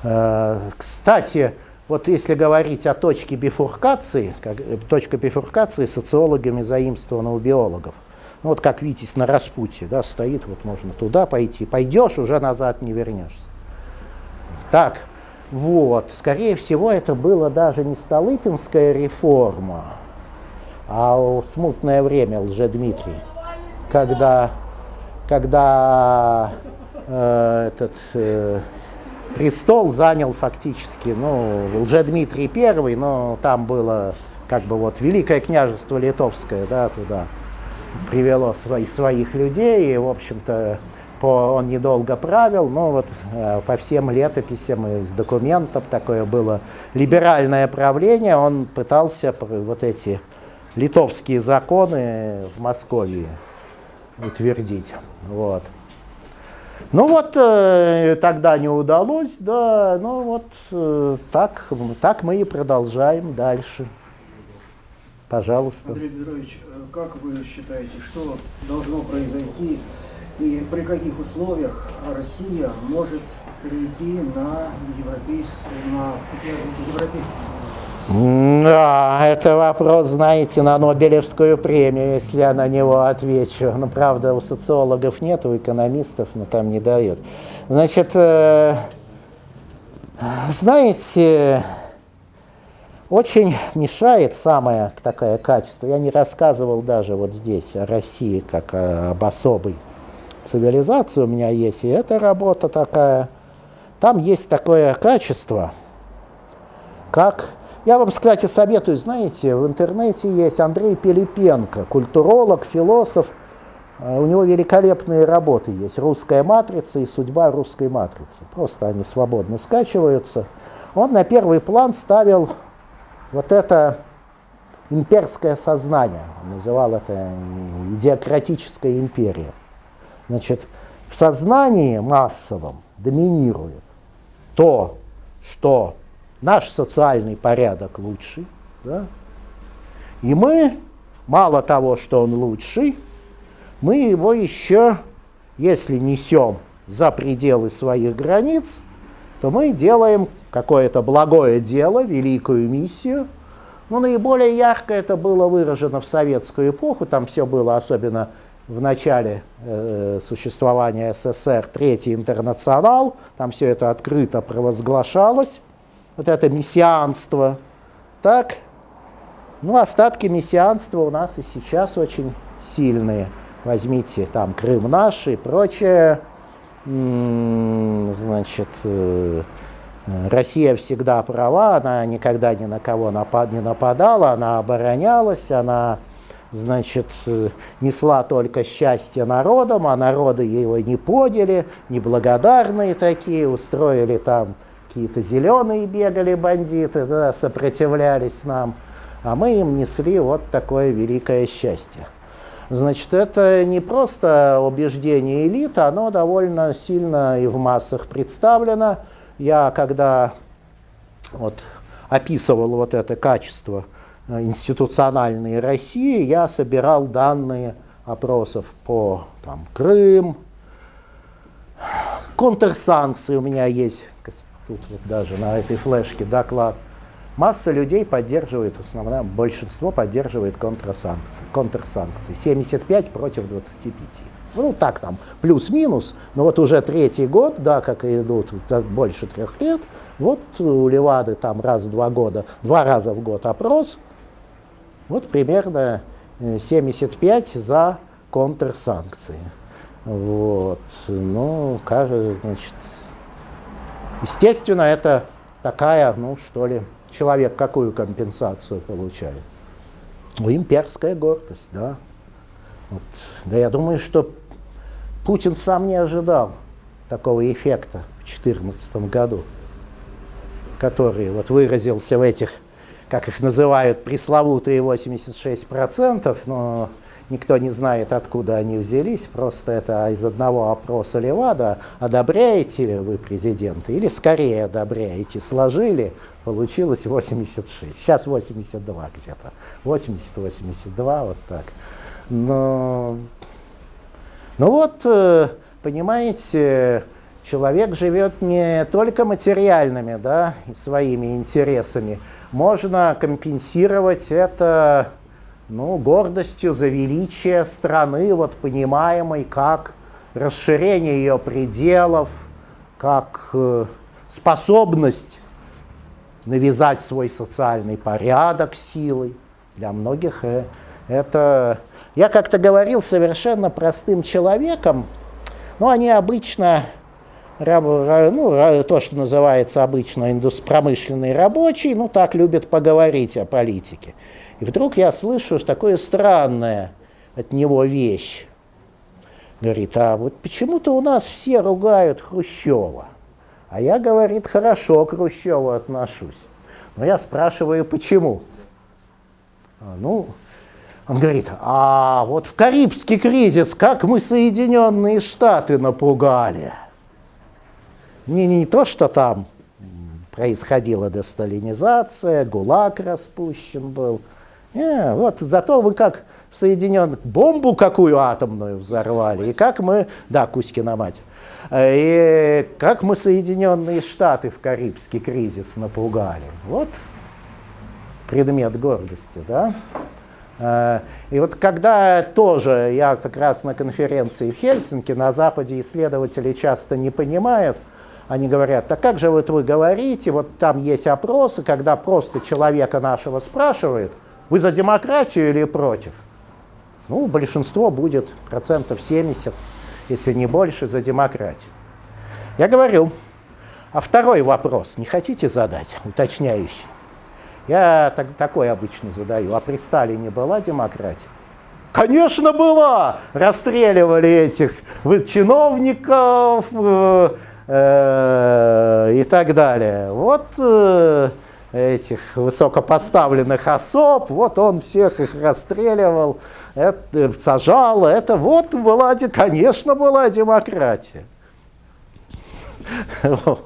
э, кстати, вот если говорить о точке бифуркации, как, э, точка бифуркации социологами заимствована у биологов. Ну, вот как Витязь на распутье, да, стоит, вот можно туда пойти. Пойдешь, уже назад не вернешься. Так, вот, скорее всего, это было даже не Столыпинская реформа, а смутное время Лжедмитрий, когда, когда э, этот... Э, престол занял фактически, ну, уже Дмитрий I, но там было как бы вот Великое княжество Литовское, да, туда привело свои, своих людей, и, в общем-то, по, он недолго правил, но вот э, по всем летописям из документов такое было либеральное правление, он пытался вот эти литовские законы в Москве утвердить. Вот. Ну вот э, тогда не удалось, да, ну вот э, так, так мы и продолжаем дальше. Пожалуйста. Андрей Петрович, э, как вы считаете, что должно произойти и при каких условиях Россия может перейти на европейский, на европейский да, это вопрос, знаете, на Нобелевскую премию, если я на него отвечу. Ну, правда, у социологов нет, у экономистов, но там не дают. Значит, э, знаете, очень мешает самое такое качество. Я не рассказывал даже вот здесь о России как об особой цивилизации у меня есть, и эта работа такая. Там есть такое качество, как я вам, кстати, советую, знаете, в интернете есть Андрей Пилипенко, культуролог, философ. Э, у него великолепные работы есть. «Русская матрица» и «Судьба русской матрицы». Просто они свободно скачиваются. Он на первый план ставил вот это имперское сознание. Он называл это идиократическая империя. Значит, в сознании массовом доминирует то, что наш социальный порядок лучший, да? и мы, мало того, что он лучший, мы его еще, если несем за пределы своих границ, то мы делаем какое-то благое дело, великую миссию. Ну, наиболее ярко это было выражено в советскую эпоху, там все было особенно в начале э, существования СССР, Третий интернационал, там все это открыто провозглашалось вот это мессианство. Так, ну, остатки мессианства у нас и сейчас очень сильные. Возьмите там Крым наш и прочее. Значит, э, Россия всегда права, она никогда ни на кого напад, не нападала, она оборонялась, она, значит, э, несла только счастье народам, а народы его не подели, неблагодарные такие, устроили там какие-то зеленые бегали бандиты, да, сопротивлялись нам, а мы им несли вот такое великое счастье. Значит, это не просто убеждение элиты, оно довольно сильно и в массах представлено. Я когда вот, описывал вот это качество э, институциональной России, я собирал данные опросов по там, Крым, контрсанкции у меня есть тут вот даже на этой флешке доклад, масса людей поддерживает, в основном большинство поддерживает контрсанкции, контрсанкции. 75 против 25. Ну так там, плюс-минус, но вот уже третий год, да, как и идут больше трех лет, вот у Левады там раз в два года, два раза в год опрос, вот примерно 75 э, за контрсанкции. Вот, ну, кажется, значит, Естественно, это такая, ну что ли, человек какую компенсацию получает? Ну, имперская гордость, да. Вот. Да я думаю, что Путин сам не ожидал такого эффекта. 2014 году, который вот выразился в этих, как их называют, пресловутые 86%, но никто не знает, откуда они взялись, просто это из одного опроса Левада, одобряете ли вы президента, или скорее одобряете, сложили, получилось 86, сейчас 82 где-то, 80-82, вот так. Но, ну вот, э, понимаете, человек живет не только материальными, да, своими интересами, можно компенсировать это ну, гордостью за величие страны, вот понимаемой как расширение ее пределов, как э, способность навязать свой социальный порядок силой. Для многих э, это... Я как-то говорил совершенно простым человеком, но они обычно, ну, то, что называется обычно промышленный рабочий, ну, так любят поговорить о политике. И вдруг я слышу такое странное от него вещь. Говорит, а вот почему-то у нас все ругают Хрущева. А я, говорит, хорошо к Хрущеву отношусь. Но я спрашиваю, почему? А, ну, он говорит, а вот в Карибский кризис как мы Соединенные Штаты напугали. Не, не то, что там происходила десталинизация, ГУЛАГ распущен был – не, вот зато вы как в Соединенных бомбу какую атомную взорвали, и как мы, да, Кузькина мать, и как мы Соединенные Штаты в Карибский кризис напугали. Вот предмет гордости, да. Э, и вот когда тоже я как раз на конференции в Хельсинки, на Западе исследователи часто не понимают, они говорят, так как же вот вы говорите, вот там есть опросы, когда просто человека нашего спрашивают – вы за демократию или против? Ну, большинство будет процентов 70, если не больше, за демократию. Я говорю, а второй вопрос не хотите задать, уточняющий? Я так, такой обычно задаю. А при Сталине была демократия? Конечно, была! Расстреливали этих чиновников э, э, и так далее. Вот э, этих высокопоставленных особ, вот он всех их расстреливал, это, сажал, это вот была, конечно, была демократия. *laughs*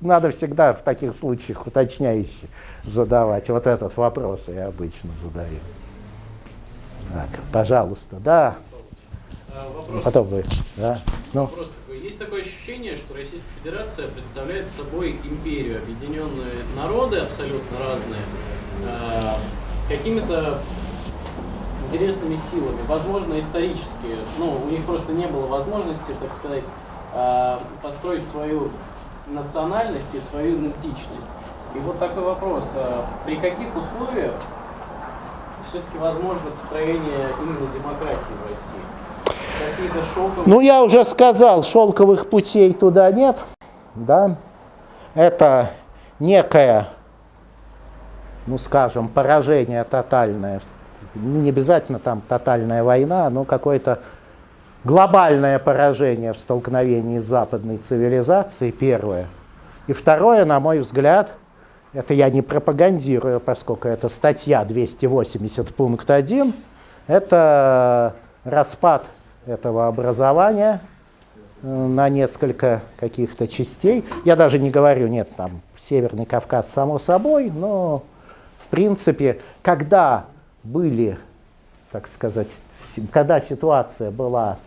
Надо всегда в таких случаях уточняющие задавать. Вот этот вопрос я обычно задаю. Так, пожалуйста, да. А, вопрос. Потом вы, да. Ну. Вопрос есть такое ощущение, что Российская Федерация представляет собой империю, объединенные народы абсолютно разные, э, какими-то интересными силами, возможно, исторически, ну, у них просто не было возможности, так сказать, э, построить свою национальность и свою идентичность. И вот такой вопрос, э, при каких условиях все-таки возможно построение именно демократии в России? Ну, я уже сказал, шелковых путей туда нет. Да? Это некое, ну, скажем, поражение тотальное. Не обязательно там тотальная война, но какое-то глобальное поражение в столкновении с западной цивилизацией, первое. И второе, на мой взгляд, это я не пропагандирую, поскольку это статья 280 пункт 1, это распад этого образования э, на несколько каких-то частей. Я даже не говорю, нет, там Северный Кавказ само собой, но в принципе, когда были, так сказать, когда ситуация была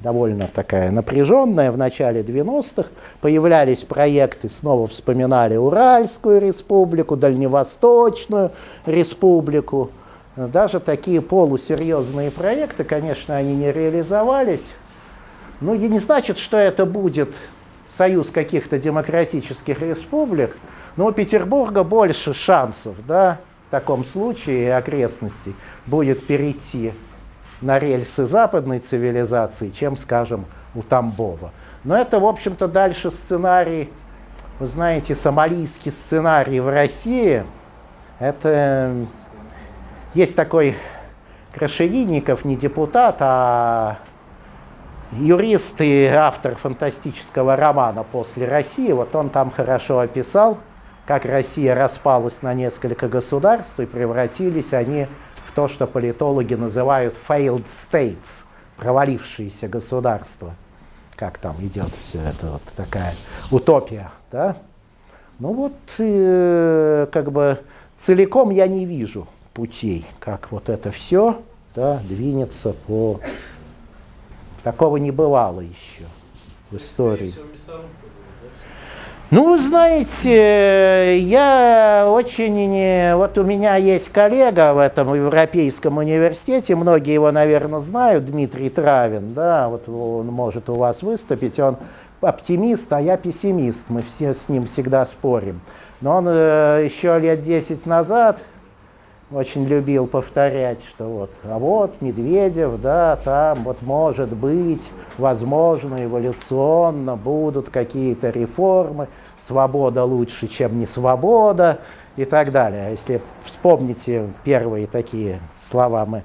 довольно такая напряженная в начале 90-х, появлялись проекты, снова вспоминали Уральскую республику, Дальневосточную республику, даже такие полусерьезные проекты, конечно, они не реализовались. Но и не значит, что это будет союз каких-то демократических республик. Но у Петербурга больше шансов, да, в таком случае и окрестностей будет перейти на рельсы западной цивилизации, чем, скажем, у Тамбова. Но это, в общем-то, дальше сценарий, вы знаете, сомалийский сценарий в России, это есть такой Крашевинников, не депутат, а юрист и автор фантастического романа «После России», вот он там хорошо описал, как Россия распалась на несколько государств и превратились они в то, что политологи называют failed states, провалившиеся государства. Как там идет все это, вот такая утопия, да? Ну вот, э, как бы целиком я не вижу путей, как вот это все да, двинется по Такого не бывало еще в истории. Ну, знаете, я очень... Вот у меня есть коллега в этом Европейском университете, многие его, наверное, знают, Дмитрий Травин, да, вот он может у вас выступить, он оптимист, а я пессимист, мы все с ним всегда спорим. Но он э, еще лет 10 назад очень любил повторять, что вот, а вот Медведев, да, там вот может быть, возможно, эволюционно будут какие-то реформы, свобода лучше, чем не свобода и так далее. Если вспомните первые такие слова, мы,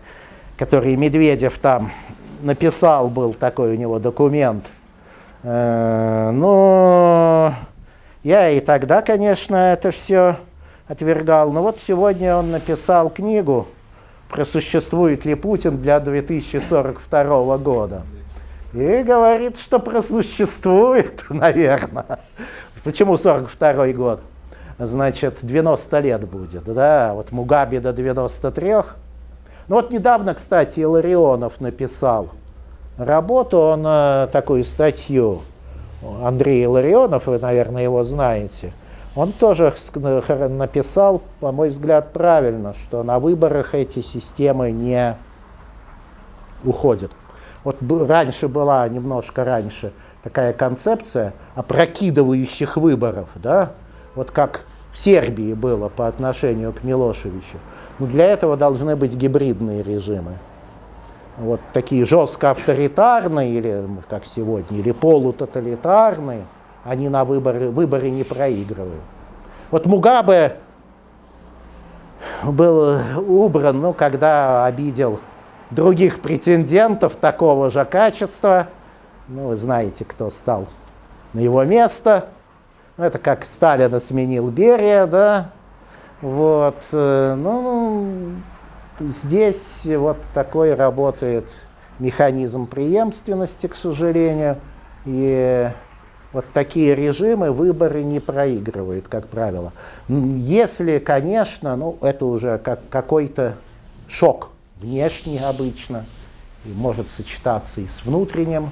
которые Медведев там написал, был такой у него документ, э, ну, я и тогда, конечно, это все отвергал. Но вот сегодня он написал книгу «Просуществует ли Путин для 2042 года?» И говорит, что просуществует, *laughs* наверное. Почему 42 год? Значит, 90 лет будет, да, вот Мугаби до 93. Ну вот недавно, кстати, Иларионов написал работу, он э, такую статью, Андрей Иларионов, вы, наверное, его знаете – он тоже написал, по мой взгляд, правильно, что на выборах эти системы не уходят. Вот раньше была, немножко раньше, такая концепция опрокидывающих выборов, да, вот как в Сербии было по отношению к Милошевичу. Но для этого должны быть гибридные режимы. Вот такие жестко авторитарные, или как сегодня, или полутоталитарные – они на выборы, выборы не проигрывают. Вот Мугабе был убран, ну, когда обидел других претендентов такого же качества. Ну, вы знаете, кто стал на его место. Ну, это как Сталина сменил Берия, да. Вот, э, ну, здесь вот такой работает механизм преемственности, к сожалению. И вот такие режимы выборы не проигрывают, как правило. Если, конечно, ну, это уже как какой-то шок внешний обычно, и может сочетаться и с внутренним.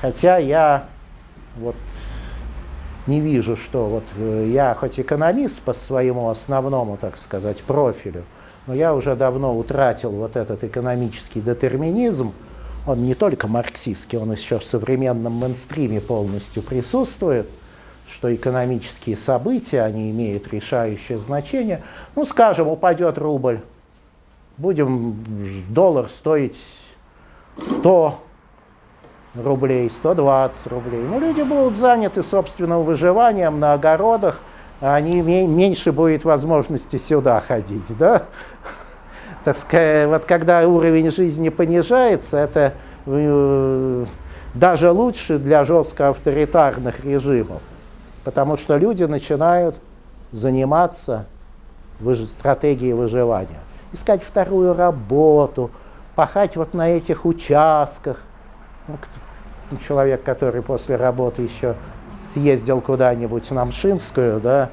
Хотя я вот не вижу, что вот э, я хоть экономист по своему основному, так сказать, профилю, но я уже давно утратил вот этот экономический детерминизм, он не только марксистский, он еще в современном мейнстриме полностью присутствует, что экономические события, они имеют решающее значение. Ну, скажем, упадет рубль, будем доллар стоить 100 рублей, 120 рублей. Ну, люди будут заняты собственным выживанием на огородах, а они меньше будет возможности сюда ходить, да? Так сказать, вот когда уровень жизни понижается, это э, даже лучше для жестко авторитарных режимов, потому что люди начинают заниматься стратегией выживания, искать вторую работу, пахать вот на этих участках. Ну, человек, который после работы еще съездил куда-нибудь на Мшинскую, да,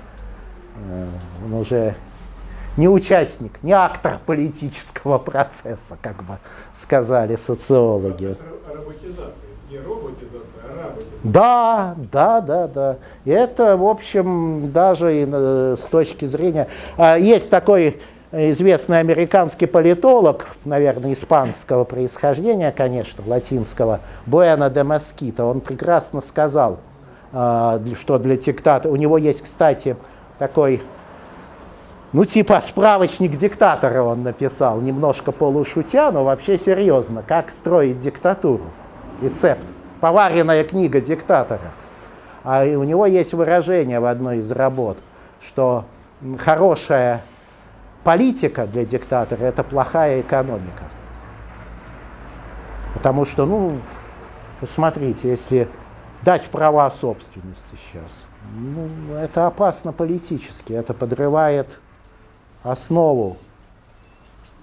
э, он уже не участник, не актор политического процесса, как бы сказали социологи. Да, да, да, да. И это, в общем, даже и, с точки зрения... А, есть такой известный американский политолог, наверное, испанского происхождения, конечно, латинского, Буэна де Москито, он прекрасно сказал, а, что для диктатора... У него есть, кстати, такой ну, типа справочник диктатора он написал, немножко полушутя, но вообще серьезно. Как строить диктатуру? Рецепт. Поваренная книга диктатора. А у него есть выражение в одной из работ, что хорошая политика для диктатора – это плохая экономика. Потому что, ну, Посмотрите, если дать права собственности сейчас, ну, это опасно политически, это подрывает основу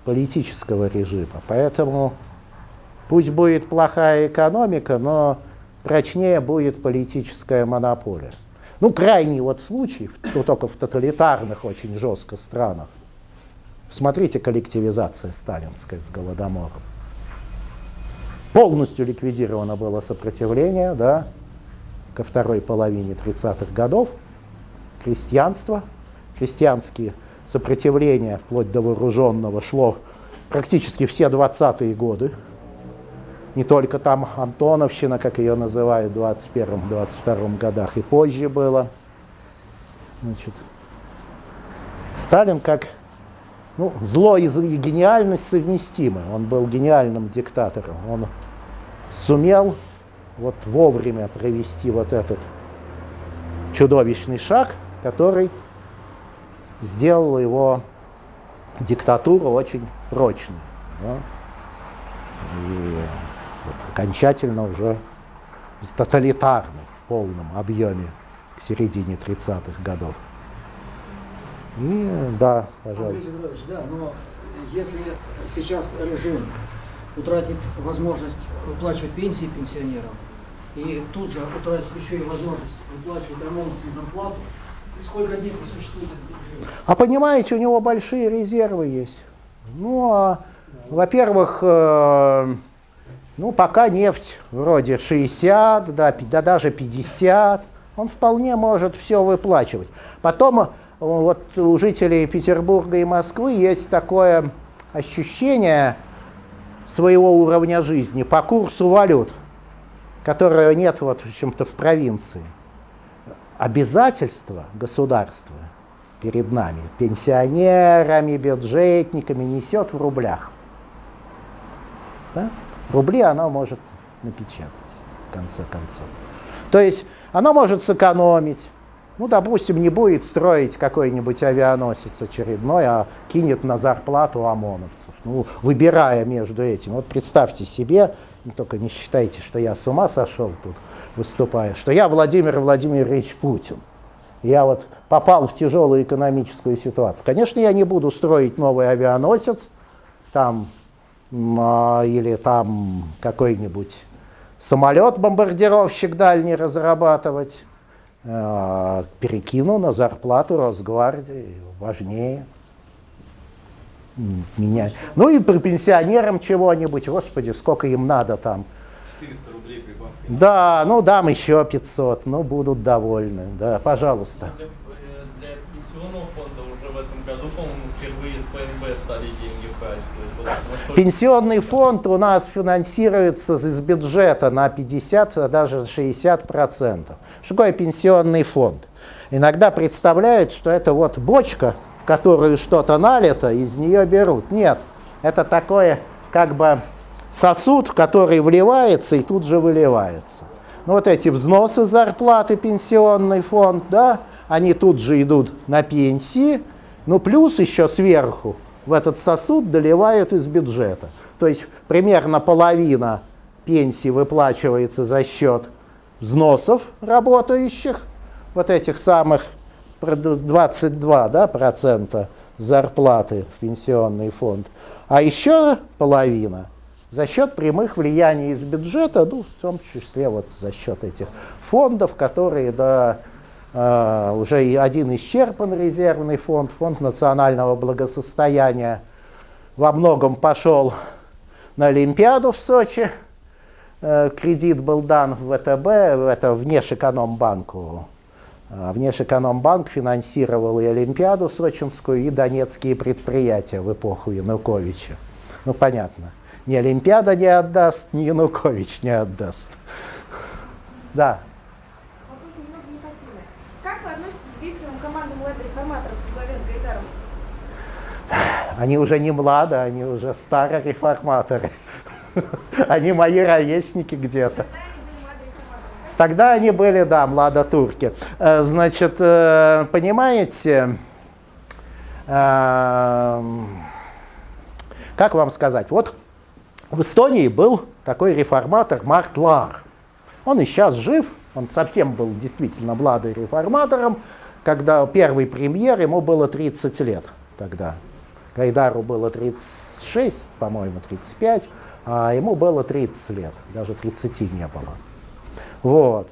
политического режима. Поэтому пусть будет плохая экономика, но прочнее будет политическая монополия. Ну, крайний вот случай, ну, только в тоталитарных очень жестко странах. Смотрите, коллективизация сталинская с Голодомором. Полностью ликвидировано было сопротивление да, ко второй половине 30-х годов. Крестьянство, крестьянские сопротивления вплоть до вооруженного шло практически все 20-е годы не только там Антоновщина, как ее называют в 21-22 годах, и позже было. Значит, Сталин как ну, зло и гениальность совместимы. Он был гениальным диктатором. Он сумел вот вовремя провести вот этот чудовищный шаг, который сделал его диктатуру очень прочной. Да? И вот, окончательно уже тоталитарный в полном объеме к середине 30-х годов. И да, пожалуйста. Андрей Петрович, да, но если сейчас режим утратит возможность выплачивать пенсии пенсионерам, и тут же утратит еще и возможность выплачивать ОМОНовцам зарплату, сколько дней существует? А понимаете, у него большие резервы есть. Ну, а, во-первых, э, ну, пока нефть вроде 60, да, да даже 50, он вполне может все выплачивать. Потом э, вот у жителей Петербурга и Москвы есть такое ощущение своего уровня жизни по курсу валют, которого нет вот в чем-то в провинции. Обязательства государства перед нами, пенсионерами, бюджетниками, несет в рублях. Да? рубли она может напечатать, в конце концов. То есть она может сэкономить. Ну, допустим, не будет строить какой-нибудь авианосец очередной, а кинет на зарплату ОМОНовцев, ну, выбирая между этим. Вот представьте себе, только не считайте, что я с ума сошел тут выступая, что я Владимир Владимирович Путин. Я вот попал в тяжелую экономическую ситуацию. Конечно, я не буду строить новый авианосец, там а, или там какой-нибудь самолет-бомбардировщик дальний разрабатывать, а, перекину на зарплату Росгвардии, важнее. Меня. Ну и при пенсионерам чего-нибудь, господи, сколько им надо там. 400 рублей прибавка. Да, ну дам еще 500, ну будут довольны, да, пожалуйста. Для, для пенсионного фонда уже в этом году, по-моему, впервые с ПНБ стали деньги брать. Пенсионный фонд у нас финансируется из бюджета на 50, а даже 60 процентов. Что такое пенсионный фонд? Иногда представляют, что это вот бочка, в которую что-то налито, из нее берут. Нет, это такое как бы сосуд, который вливается и тут же выливается. Ну, вот эти взносы зарплаты, пенсионный фонд, да, они тут же идут на пенсии, ну, плюс еще сверху в этот сосуд доливают из бюджета. То есть примерно половина пенсии выплачивается за счет взносов работающих, вот этих самых 22 да, процента зарплаты в пенсионный фонд, а еще половина за счет прямых влияний из бюджета, ну, в том числе вот за счет этих фондов, которые да, уже и один исчерпан резервный фонд, фонд национального благосостояния во многом пошел на Олимпиаду в Сочи. Uh, кредит был дан в ВТБ, это Внешэкономбанку. Uh, Внешэкономбанк финансировал и Олимпиаду сочинскую, и донецкие предприятия в эпоху Януковича. Ну, понятно. Ни Олимпиада не отдаст, ни Янукович не отдаст. Да. Они уже не млады, они уже старые реформаторы. *laughs* Они мои ровесники где-то. Тогда они были, да, младотурки. Э, значит, э, понимаете, эм, как вам сказать, вот в Эстонии был такой реформатор Март Лар. Он и сейчас жив, он совсем был действительно младым реформатором, когда первый премьер, ему было 30 лет тогда. Гайдару было 36, по-моему, 35, а ему было 30 лет, даже 30 не было. Вот.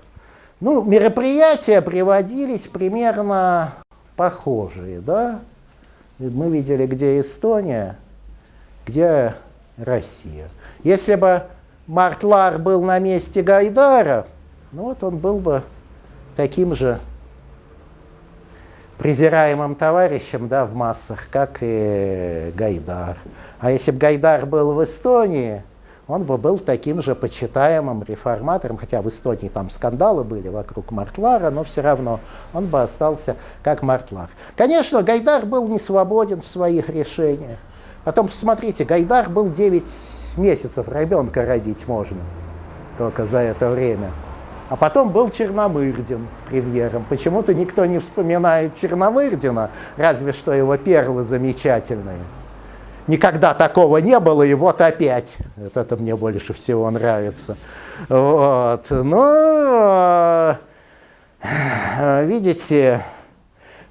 Ну, мероприятия приводились примерно похожие, да? Мы видели, где Эстония, где Россия. Если бы Мартлар был на месте Гайдара, ну вот он был бы таким же презираемым товарищем да, в массах, как и Гайдар. А если бы Гайдар был в Эстонии, он бы был таким же почитаемым реформатором, хотя в Эстонии там скандалы были вокруг Мартлара, но все равно он бы остался как Мартлар. Конечно, Гайдар был не свободен в своих решениях. Потом, посмотрите, Гайдар был 9 месяцев, ребенка родить можно только за это время. А потом был Черномырдин премьером. Почему-то никто не вспоминает Черномырдина, разве что его перлы замечательные. Никогда такого не было, и вот опять. Вот это мне больше всего нравится. Вот. Но, видите,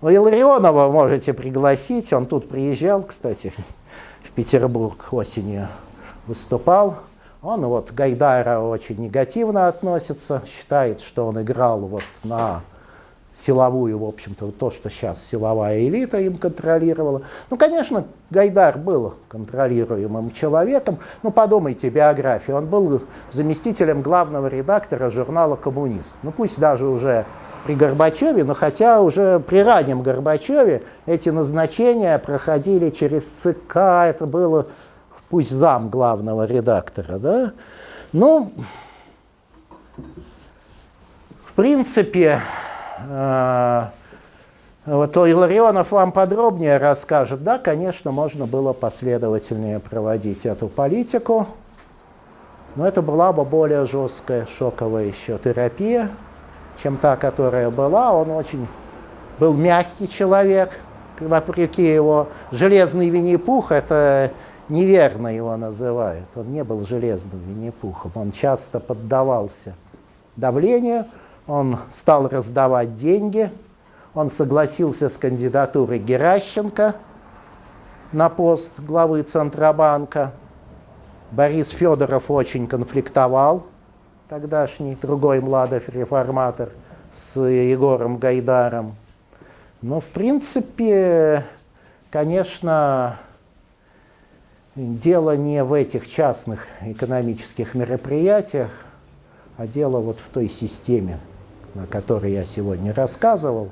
у Илларионова можете пригласить, он тут приезжал, кстати, в Петербург осенью выступал. Он вот Гайдара очень негативно относится, считает, что он играл вот на силовую, в общем-то, то, что сейчас силовая элита им контролировала. Ну, конечно, Гайдар был контролируемым человеком, но подумайте, биография. Он был заместителем главного редактора журнала «Коммунист». Ну, пусть даже уже при Горбачеве, но хотя уже при раннем Горбачеве эти назначения проходили через ЦК, это было пусть зам главного редактора, да, ну, в принципе, э, вот Илларионов вам подробнее расскажет. Да, конечно, можно было последовательнее проводить эту политику, но это была бы более жесткая шоковая еще терапия, чем та, которая была. Он очень был мягкий человек, вопреки его железный Винни-Пух, это неверно его называют. Он не был железным Винни-Пухом, он часто поддавался давлению, он стал раздавать деньги, он согласился с кандидатурой Геращенко на пост главы Центробанка. Борис Федоров очень конфликтовал, тогдашний другой Младов реформатор, с Егором Гайдаром. Но, в принципе, конечно, дело не в этих частных экономических мероприятиях, а дело вот в той системе, о которой я сегодня рассказывал.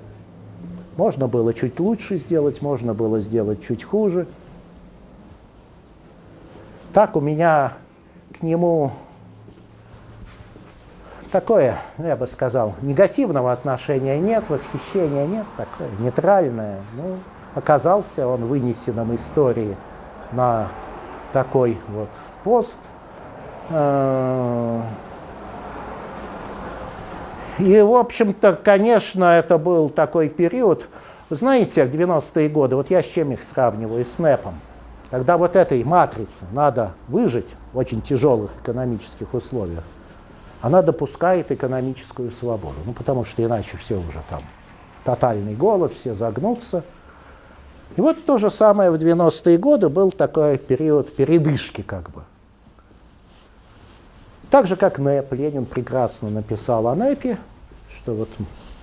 Можно было чуть лучше сделать, можно было сделать чуть хуже. Так у меня к нему такое, ну, я бы сказал, негативного отношения нет, восхищения нет, такое нейтральное. Ну, оказался он вынесенным истории на такой вот пост. Э, и, в общем-то, конечно, это был такой период, знаете, 90-е годы, вот я с чем их сравниваю, с НЭПом, когда вот этой матрице надо выжить в очень тяжелых экономических условиях, она допускает экономическую свободу, ну потому что иначе все уже там, тотальный голод, все загнутся. И вот то же самое в 90-е годы был такой период передышки как бы. Так же, как НЭП, Ленин прекрасно написал о НЭПе, что вот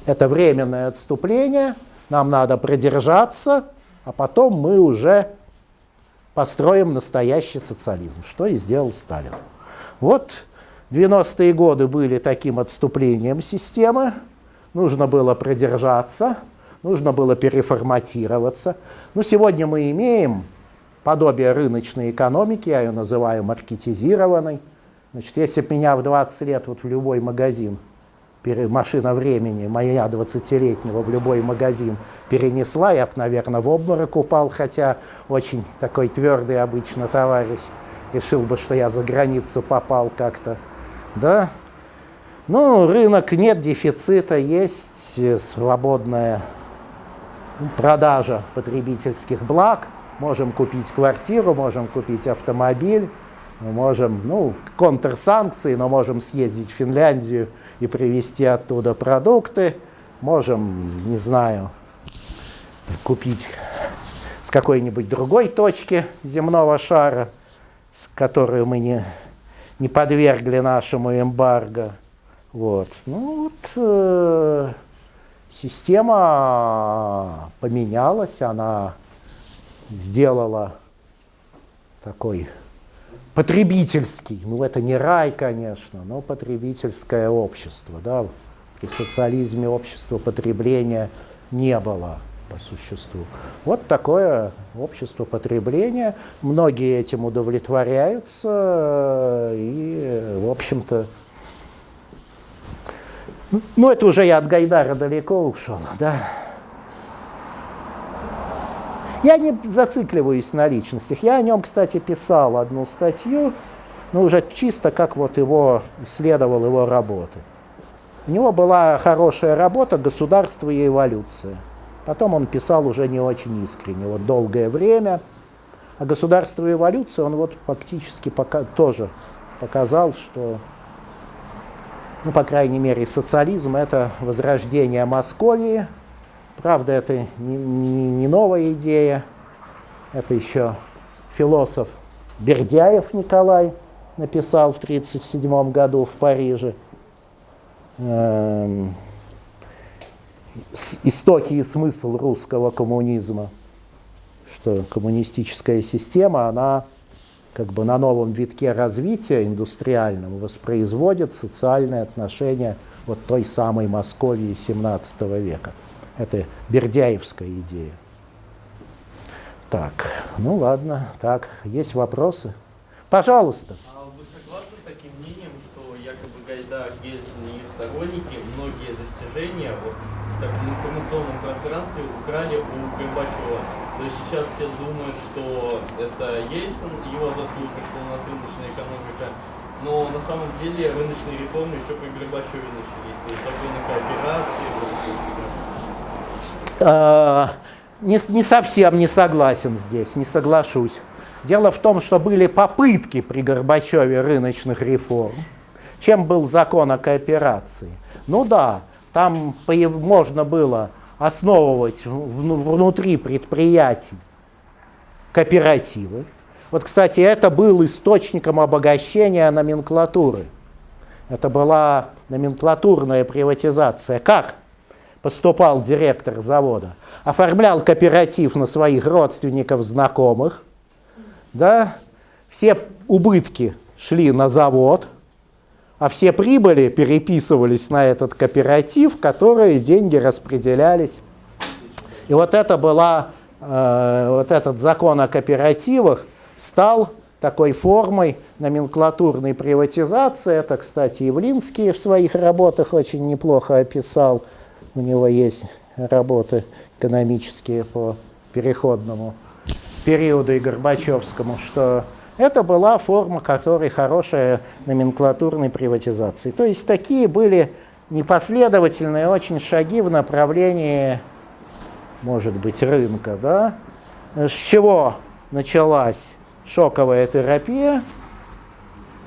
это временное отступление, нам надо продержаться, а потом мы уже построим настоящий социализм, что и сделал Сталин. Вот 90-е годы были таким отступлением системы, нужно было продержаться, нужно было переформатироваться. Ну, сегодня мы имеем подобие рыночной экономики, я ее называю маркетизированной. Значит, если бы меня в 20 лет вот в любой магазин, машина времени, моя 20-летнего в любой магазин перенесла, я бы, наверное, в обморок упал, хотя очень такой твердый обычно товарищ решил бы, что я за границу попал как-то. Да? Ну, рынок нет дефицита, есть свободная продажа потребительских благ, можем купить квартиру, можем купить автомобиль, Мы можем, ну, контрсанкции, но можем съездить в Финляндию и привезти оттуда продукты. Можем, не знаю, купить с какой-нибудь другой точки земного шара, с которой мы не, не подвергли нашему эмбарго. Вот. Ну вот э, система поменялась, она сделала такой потребительский, ну это не рай, конечно, но потребительское общество. Да? При социализме общества потребления не было по существу. Вот такое общество потребления. Многие этим удовлетворяются и, в общем-то, ну, это уже я от Гайдара далеко ушел, да. Я не зацикливаюсь на личностях. Я о нем, кстати, писал одну статью, ну, уже чисто как вот его исследовал его работы. У него была хорошая работа «Государство и эволюция». Потом он писал уже не очень искренне, вот долгое время. А «Государство и эволюция» он вот фактически пока, тоже показал, что, ну, по крайней мере, социализм – это возрождение Московии – Правда, это не, не, не новая идея, это еще философ Бердяев Николай написал в 1937 году в Париже. Эм, истоки и смысл русского коммунизма, что коммунистическая система, она как бы на новом витке развития индустриальном воспроизводит социальные отношения вот той самой Московии XVII века. Это Бердяевская идея. Так, ну ладно, так, есть вопросы? Пожалуйста. А вы согласны с таким мнением, что якобы Гайдар, Ельцин и их сторонники многие достижения вот, в таком информационном пространстве украли у Горбачева? Сейчас все думают, что это Ельцин, его заслуга, что у нас рыночная экономика, но на самом деле рыночные реформы еще при Горбачеве начались. То есть законы кооперации, Э, не, не совсем не согласен здесь, не соглашусь. Дело в том, что были попытки при Горбачеве рыночных реформ. Чем был закон о кооперации? Ну да, там можно было основывать внутри предприятий кооперативы. Вот, кстати, это был источником обогащения номенклатуры. Это была номенклатурная приватизация. Как? поступал директор завода, оформлял кооператив на своих родственников, знакомых, да, все убытки шли на завод, а все прибыли переписывались на этот кооператив, в который деньги распределялись. И вот это была, э, вот этот закон о кооперативах стал такой формой номенклатурной приватизации. Это, кстати, Явлинский в своих работах очень неплохо описал – у него есть работы экономические по переходному периоду и Горбачевскому, что это была форма, которой хорошая номенклатурной приватизации. То есть такие были непоследовательные очень шаги в направлении, может быть, рынка. Да? С чего началась шоковая терапия,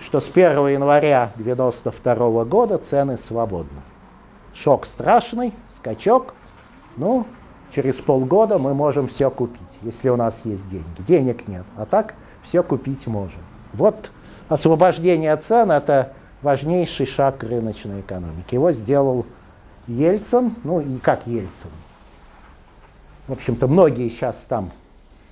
что с 1 января 1992 года цены свободны. Шок страшный, скачок. Ну, через полгода мы можем все купить, если у нас есть деньги. Денег нет, а так все купить можем. Вот освобождение цен – это важнейший шаг рыночной экономике. Его сделал Ельцин, ну и как Ельцин. В общем-то, многие сейчас там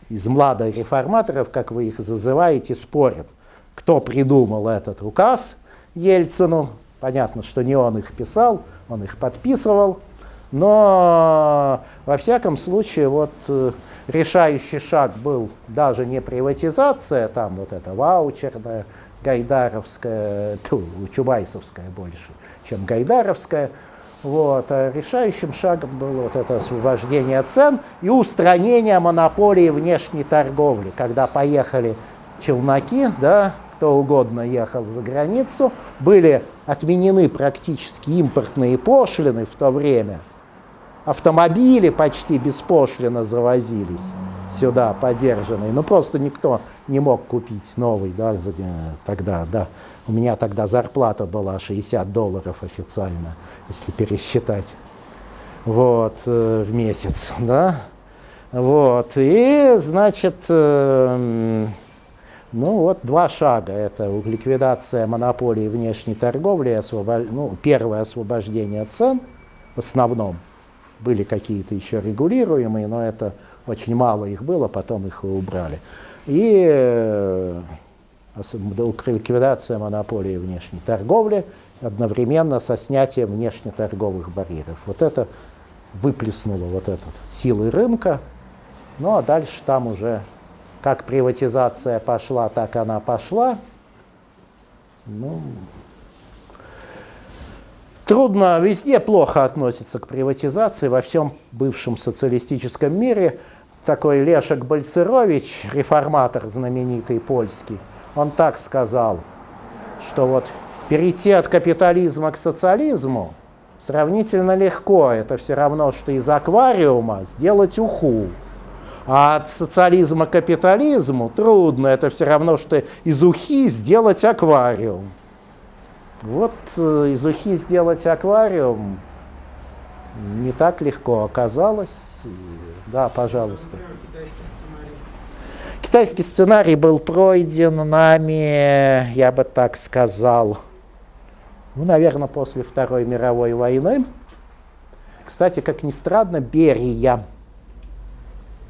из младых реформаторов, как вы их зазываете, спорят, кто придумал этот указ Ельцину. Понятно, что не он их писал, он их подписывал, но во всяком случае вот э, решающий шаг был даже не приватизация, там вот это ваучерная, гайдаровская, ту, чубайсовская больше, чем гайдаровская, вот, а решающим шагом было вот это освобождение цен и устранение монополии внешней торговли, когда поехали челноки, да, кто угодно ехал за границу, были отменены практически импортные пошлины в то время. Автомобили почти беспошлино завозились. сюда подержанный. Ну, просто никто не мог купить новый, да, э, тогда, да. У меня тогда зарплата была 60 долларов официально, если пересчитать, вот, э, в месяц, да. Вот, и, значит, э, ну вот два шага. Это ликвидация монополии внешней торговли, и освобо- ну, первое освобождение цен в основном. Были какие-то еще регулируемые, но это очень мало их было, потом их убрали. И э, ликвидация монополии внешней торговли одновременно со снятием внешнеторговых барьеров. Вот это выплеснуло вот этот силы рынка, ну а дальше там уже как приватизация пошла, так она пошла. Ну, трудно, везде плохо относятся к приватизации, во всем бывшем социалистическом мире. Такой Лешек Бальцерович, реформатор знаменитый польский, он так сказал, что вот перейти от капитализма к социализму сравнительно легко. Это все равно, что из аквариума сделать уху. А от социализма к капитализму трудно. Это все равно, что из ухи сделать аквариум. Вот э, из ухи сделать аквариум не так легко оказалось. Да, пожалуйста. Китайский сценарий был пройден нами, я бы так сказал, ну, наверное, после Второй мировой войны. Кстати, как ни странно, Берия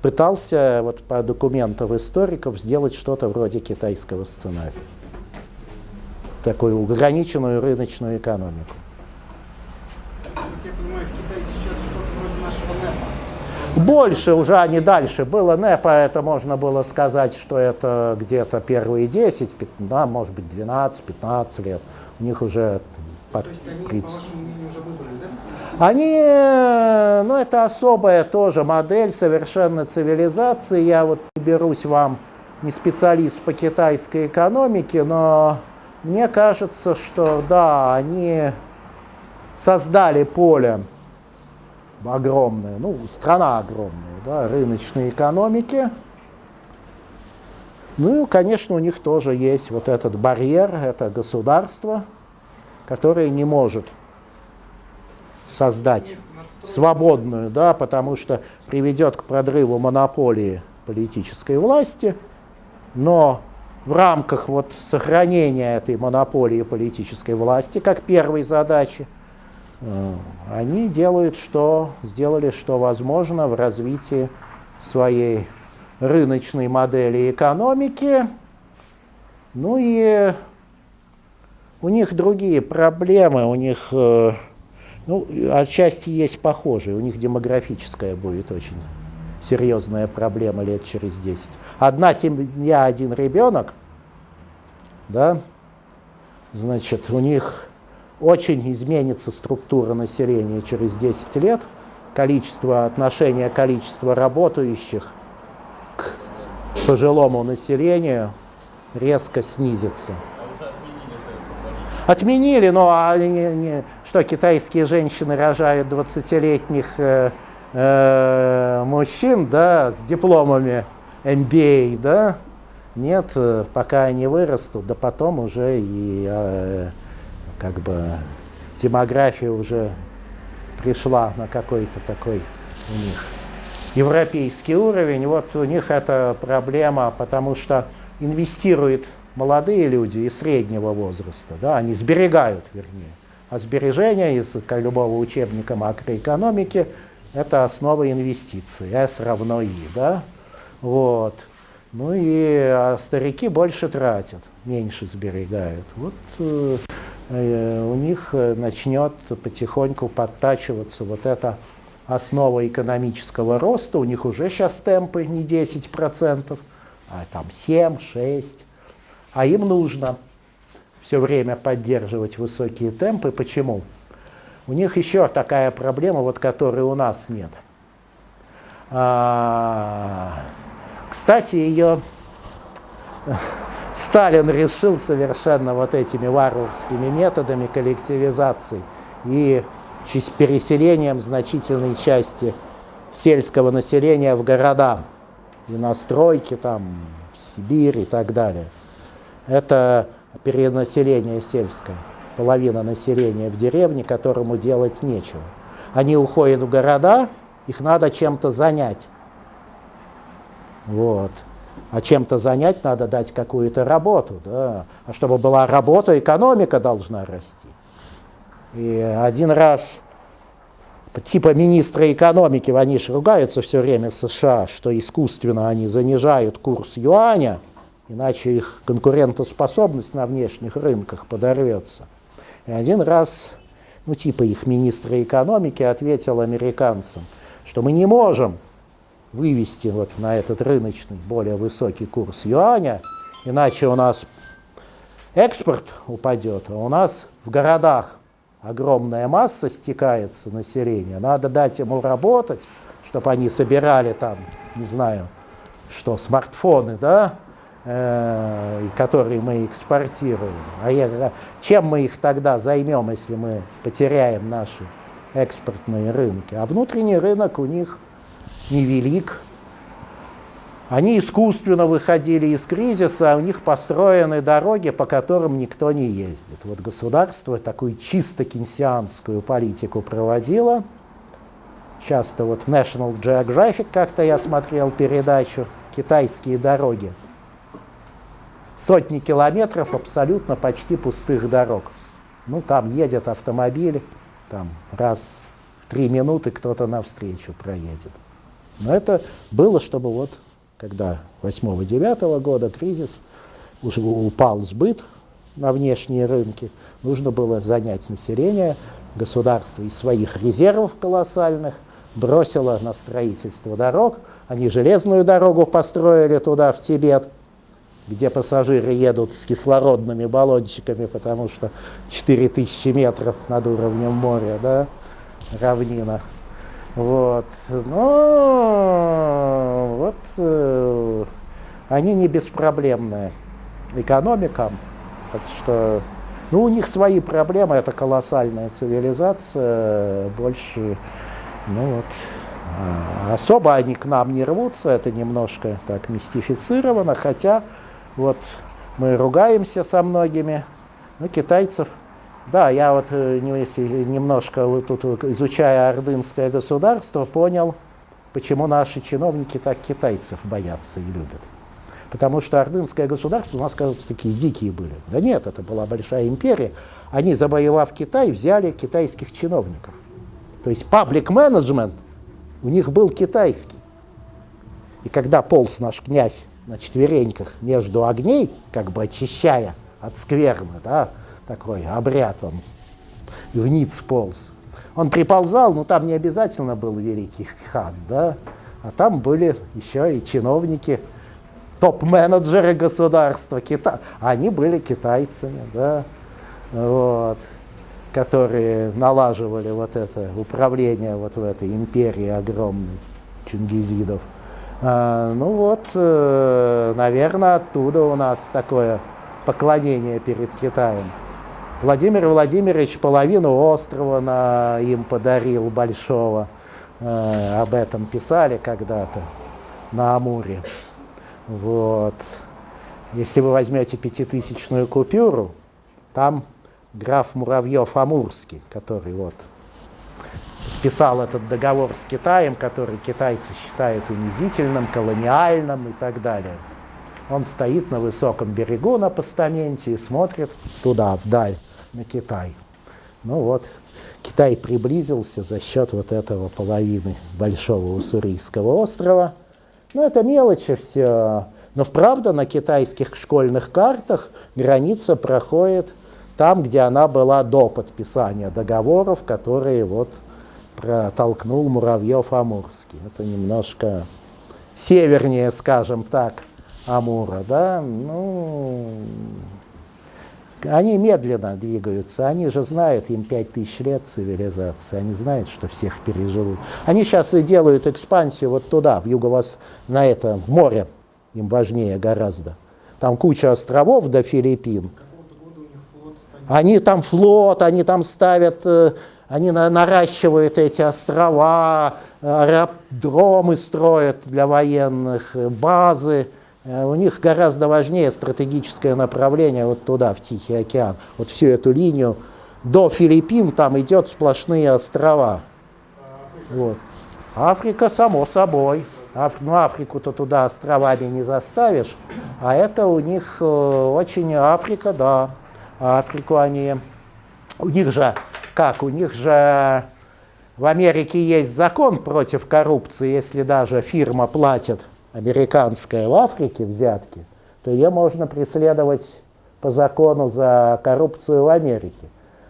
пытался вот по документам историков сделать что-то вроде китайского сценария. Такую ограниченную рыночную экономику. Я понимаю, в Китае сейчас что-то вроде нашего НЭПа. Больше уже, а не дальше. Было НЭПа, это можно было сказать, что это где-то первые 10, 15, да, может быть 12-15 лет. У них уже То есть они, 30. по вашему мнению, уже выбрали, да? Они, ну это особая тоже модель совершенно цивилизации. Я вот берусь вам не специалист по китайской экономике, но мне кажется, что да, они создали поле огромное, ну страна огромная, да, рыночной экономики. Ну и, конечно, у них тоже есть вот этот барьер, это государство, которое не может создать свободную, да, потому что приведет к продрыву монополии политической власти, но в рамках вот сохранения этой монополии политической власти как первой задачи э, они делают что сделали что возможно в развитии своей рыночной модели экономики. Ну и у них другие проблемы, у них э, ну, отчасти есть похожие. У них демографическая будет очень серьезная проблема лет через 10. Одна семья, один ребенок, да, значит, у них очень изменится структура населения через 10 лет, количество, отношение количества работающих к пожилому населению резко снизится. Отменили, но они не- не- что китайские женщины рожают 20-летних э, э, мужчин, да, с дипломами MBA, да? Нет, э, пока они вырастут, да потом уже и э, как бы демография уже пришла на какой-то такой у них европейский уровень. Вот у них это проблема, потому что инвестируют молодые люди из среднего возраста, да, они сберегают, вернее. А сбережения из как любого учебника макроэкономики – это основа инвестиций, S равно I, да, вот. Ну и а старики больше тратят, меньше сберегают. Вот э, э, у них э, начнет потихоньку подтачиваться вот эта основа экономического роста. У них уже сейчас темпы не 10%, а там 7-6%. А им нужно все время поддерживать высокие темпы. Почему? У них еще такая проблема, вот которой у нас нет. А, кстати, ее *laughs* Сталин решил совершенно вот этими варварскими методами коллективизации и переселением значительной части сельского населения в города. и на стройки, там, Сибирь и так далее. Это перенаселение сельское, половина населения в деревне, которому делать нечего. Они уходят в города, их надо чем-то занять. Вот. А чем-то занять надо дать какую-то работу. Да? А чтобы была работа, экономика должна расти. И один раз типа министра экономики, они же ругаются все время США, что искусственно они занижают курс юаня, иначе их конкурентоспособность на внешних рынках подорвется. И один раз, ну типа их министра экономики ответил американцам, что мы не можем вывести вот на этот рыночный более высокий курс юаня, иначе у нас экспорт упадет, а у нас в городах огромная масса стекается населения, надо дать ему работать, чтобы они собирали там, не знаю, что, смартфоны, да, которые мы экспортируем. А я, чем мы их тогда займем, если мы потеряем наши экспортные рынки? А внутренний рынок у них невелик. Они искусственно выходили из кризиса, а у них построены дороги, по которым никто не ездит. Вот государство такую чисто кенсианскую политику проводило. Часто вот National Geographic, как-то я смотрел передачу «Китайские дороги». Сотни километров абсолютно почти пустых дорог. Ну, там едет автомобиль, там раз в три минуты кто-то навстречу проедет. Но это было, чтобы вот, когда 8-9 года кризис, упал сбыт на внешние рынки, нужно было занять население, государство из своих резервов колоссальных бросило на строительство дорог. Они железную дорогу построили туда, в Тибет, где пассажиры едут с кислородными баллончиками, потому что 4000 метров над уровнем моря, да, равнина. Вот. Но вот э, они не беспроблемные экономикам. Так что ну, у них свои проблемы, это колоссальная цивилизация, больше, ну вот, а, особо они к нам не рвутся, это немножко так мистифицировано, хотя вот мы ругаемся со многими, но китайцев да, я вот э, немножко вот тут изучая ордынское государство, понял, почему наши чиновники так китайцев боятся и любят. Потому что ордынское государство у нас, кажется, такие дикие были. Да нет, это была большая империя. Они, завоевав Китай, взяли китайских чиновников. То есть паблик менеджмент у них был китайский. И когда полз наш князь на четвереньках между огней, как бы очищая от скверны, да, такой обряд, он вниз полз. Он приползал, но там не обязательно был великий хан, да, а там были еще и чиновники, топ-менеджеры государства, Кита... они были китайцами, да, вот, которые налаживали вот это управление вот в этой империи огромной чингизидов. А, ну вот, э, наверное, оттуда у нас такое поклонение перед Китаем. Владимир Владимирович половину острова на, им подарил большого. Э, об этом писали когда-то на Амуре. Вот. Если вы возьмете пятитысячную купюру, там граф Муравьев-Амурский, который вот писал этот договор с Китаем, который китайцы считают унизительным, колониальным и так далее. Он стоит на высоком берегу на постаменте и смотрит туда, вдаль на Китай. Ну вот, Китай приблизился за счет вот этого половины большого Уссурийского острова. Ну, это мелочи все. Но правда на китайских школьных картах граница проходит там, где она была до подписания договоров, которые вот протолкнул Муравьев-Амурский. Это немножко севернее, скажем так, Амура, да, ну, они медленно двигаются, они же знают, им 5000 лет цивилизации, они знают, что всех переживут. Они сейчас и делают экспансию вот туда, в юго на это, в море, им важнее гораздо. Там куча островов до Филиппин. Они там флот, они там ставят э, Они на- наращивают эти острова, аэродромы строят для военных, э, базы. Э, У них гораздо важнее стратегическое направление вот туда, в Тихий океан. Вот всю эту линию до Филиппин там идет сплошные острова. Вот. Африка, само собой. Аф- ну, Африку-то туда островами не заставишь, а это у них э, очень Африка, да. Африку они... У них же, как, у них же в Америке есть закон против коррупции, если даже фирма платит американская в Африке взятки, то ее можно преследовать по закону за коррупцию в Америке.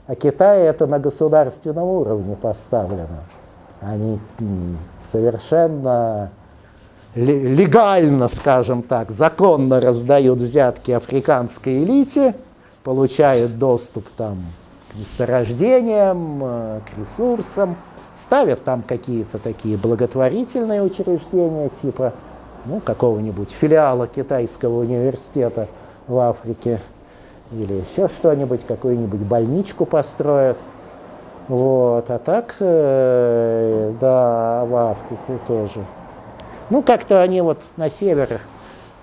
А Китай это на государственном уровне поставлено. Они совершенно ле- легально, скажем так, законно раздают взятки африканской элите, получают доступ там, месторождениям, э, к ресурсам, ставят там какие-то такие благотворительные учреждения, типа ну, какого-нибудь филиала китайского университета в Африке, или еще что-нибудь, какую-нибудь больничку построят. Вот, а так, э, да, в Африку тоже. Ну, как-то они вот на север,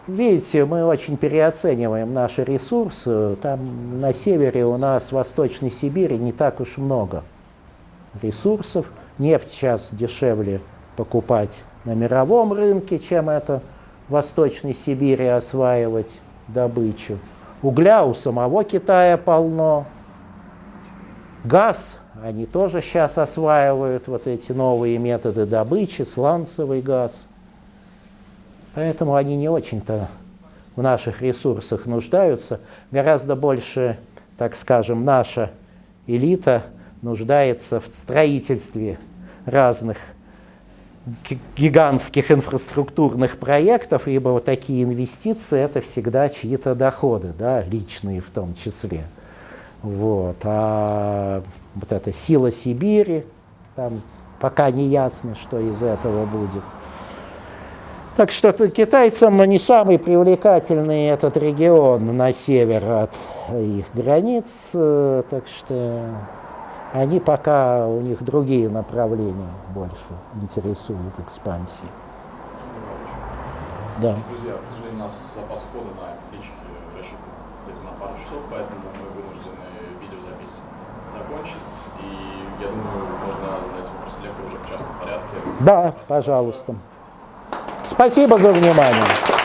видите, мы очень переоцениваем наши ресурсы. Там на севере у нас, в Восточной Сибири, не так уж много ресурсов. Нефть сейчас дешевле покупать на мировом рынке, чем это в Восточной Сибири осваивать добычу. Угля у самого Китая полно. Газ, они тоже сейчас осваивают вот эти новые методы добычи, сланцевый газ. Поэтому они не очень-то в наших ресурсах нуждаются. Гораздо больше, так скажем, наша элита нуждается в строительстве разных ги- гигантских инфраструктурных проектов, ибо вот такие инвестиции это всегда чьи-то доходы, да, личные в том числе. Вот. А вот эта сила Сибири, там пока не ясно, что из этого будет. Так что китайцам не самый привлекательный этот регион на север от их границ, э, так что они пока, у них другие направления больше интересуют экспансии. Да. Друзья, к сожалению, у нас запас хода на электричке рассчитан где-то на пару часов, поэтому мы вынуждены видеозапись закончить. И я думаю, можно задать вопросы лектору уже в частном порядке. Да, пожалуйста. Спасибо за внимание.